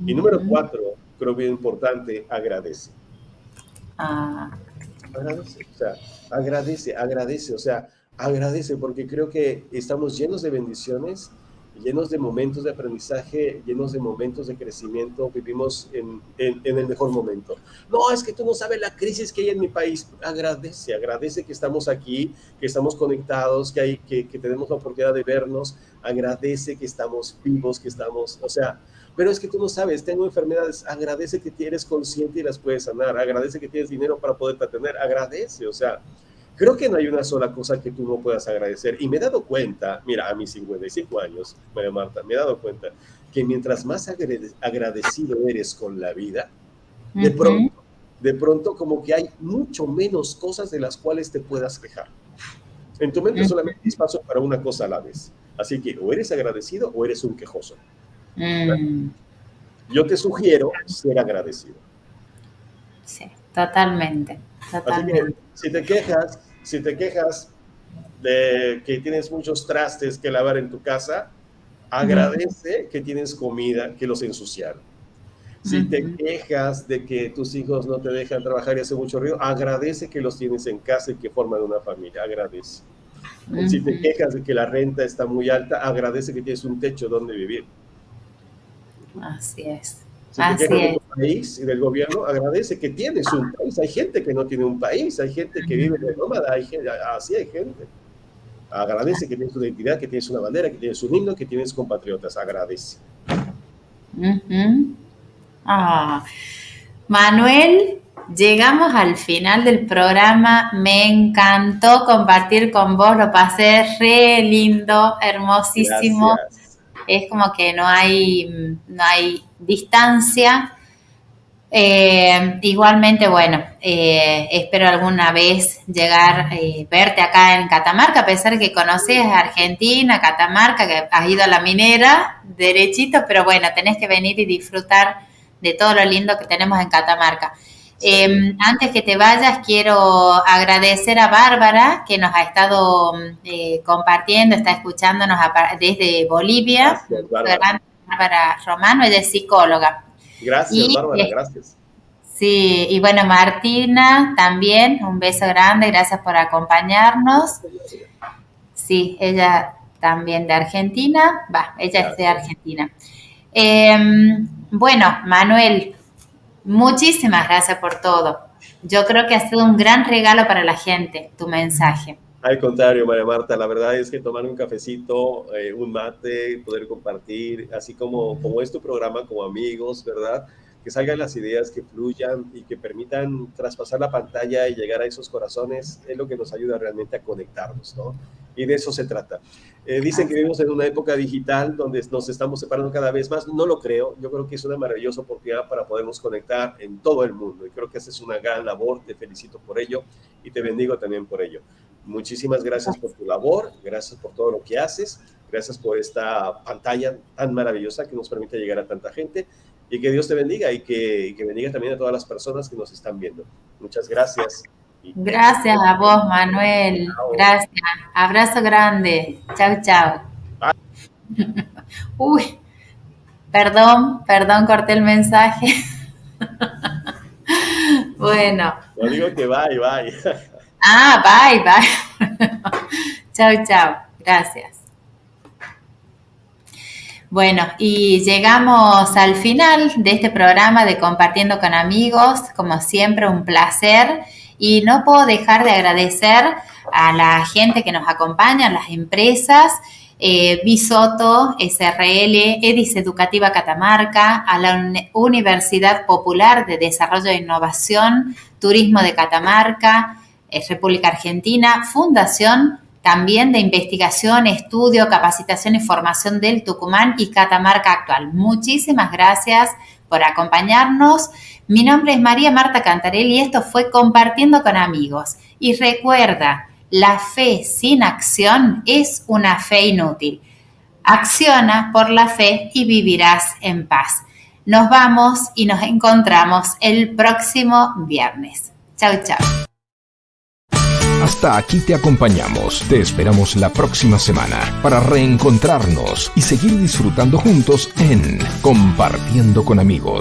C: Y número cuatro, creo bien importante, agradece. Ah. Agradece, o sea, agradece, agradece, o sea, agradece porque creo que estamos llenos de bendiciones llenos de momentos de aprendizaje, llenos de momentos de crecimiento, vivimos en, el mejor momento. No, es que tú no sabes la crisis que hay en mi país. Agradece, agradece que estamos aquí, que estamos conectados, que, hay, que, que tenemos la oportunidad de vernos. Agradece que estamos vivos, que estamos, o sea, pero es que tú no sabes, tengo enfermedades, agradece que eres consciente y las puedes sanar, agradece que tienes dinero para poder tener, agradece, o sea, Creo que no hay una sola cosa que tú no puedas agradecer. Y me he dado cuenta, mira, a mis 55 años, María Marta, me he dado cuenta que mientras más agradecido eres con la vida, de pronto, de pronto como que hay mucho menos cosas de las cuales te puedas quejar. En tu mente solamente hay espacio para una cosa a la vez. Así que o eres agradecido o eres un quejoso. Mm. Yo te sugiero ser agradecido.
B: Sí, totalmente. totalmente
C: si te quejas, si te quejas de que tienes muchos trastes que lavar en tu casa, agradece que tienes comida que los ensuciaron. Si te quejas de que tus hijos no te dejan trabajar y hace mucho ruido, agradece que los tienes en casa y que forman una familia, agradece. Si te quejas de que la renta está muy alta, agradece que tienes un techo donde vivir.
B: Así es.
C: Si Así te país y del gobierno, agradece que tienes un país. Hay gente que no tiene un país, hay gente que vive de nómada, hay gente, así hay gente. Agradece que tienes una identidad, que tienes una bandera, que tienes un himno, que tienes compatriotas. Agradece.
B: Ah. Manuel, llegamos al final del programa. Me encantó compartir con vos, lo pasé re lindo, hermosísimo. Es como que no hay, no hay distancia. Eh, igualmente, bueno, eh, espero alguna vez llegar, eh, verte acá en Catamarca, a pesar que conoces Argentina, Catamarca, que has ido a la minera, derechito, pero bueno, tenés que venir y disfrutar de todo lo lindo que tenemos en Catamarca. antes que te vayas, quiero agradecer a Bárbara, que nos ha estado compartiendo, está escuchándonos desde Bolivia. Bárbara Romano, ella es psicóloga.
C: Gracias, Bárbara, gracias.
B: Sí, y bueno, Martina también, un beso grande, gracias por acompañarnos. Sí, ella también de Argentina, va, ella es de Argentina. Em, bueno, Manuel, muchísimas gracias por todo. Yo creo que ha sido un gran regalo para la gente tu mensaje.
C: Al contrario, María Marta, la verdad es que tomar un cafecito, eh, un mate, poder compartir, así como, como es tu programa, como amigos, ¿verdad? Que salgan las ideas, que fluyan y que permitan traspasar la pantalla y llegar a esos corazones, es lo que nos ayuda realmente a conectarnos, ¿no? Y de eso se trata. Eh, dicen que vivimos en una época digital donde nos estamos separando cada vez más. No lo creo. Yo creo que es una maravillosa oportunidad para podernos conectar en todo el mundo. Y creo que esa es una gran labor. Te felicito por ello y te bendigo también por ello. Muchísimas gracias por tu labor, gracias por todo lo que haces, gracias por esta pantalla tan maravillosa que nos permite llegar a tanta gente. y que Dios te bendiga y que, que bendiga también a todas las personas que nos están viendo. Muchas gracias.
B: Gracias a vos, Manuel. Gracias. Abrazo grande. Chao, chao. Uy, perdón, perdón, corté el mensaje. bueno.
C: No digo que bye, bye.
B: Ah, bye, bye. chao, chao. Gracias. Bueno, y llegamos al final de este programa de Compartiendo con Amigos. Como siempre, un placer. Y no puedo dejar de agradecer a la gente que nos acompaña, a las empresas, eh, Bisoto, SRL, Edis Educativa Catamarca, a la Universidad Popular de Desarrollo e Innovación, Turismo de Catamarca, República Argentina, Fundación también de investigación, estudio, capacitación y formación del Tucumán y Catamarca actual. Muchísimas gracias por acompañarnos. Mi nombre es María Marta Cantarelli y esto fue Compartiendo con amigos. Y recuerda, la fe sin acción es una fe inútil. Acciona por la fe y vivirás en paz. Nos vamos y nos encontramos el próximo viernes. Chao, chao.
A: Hasta aquí te acompañamos. Te esperamos la próxima semana para reencontrarnos y seguir disfrutando juntos en Compartiendo con amigos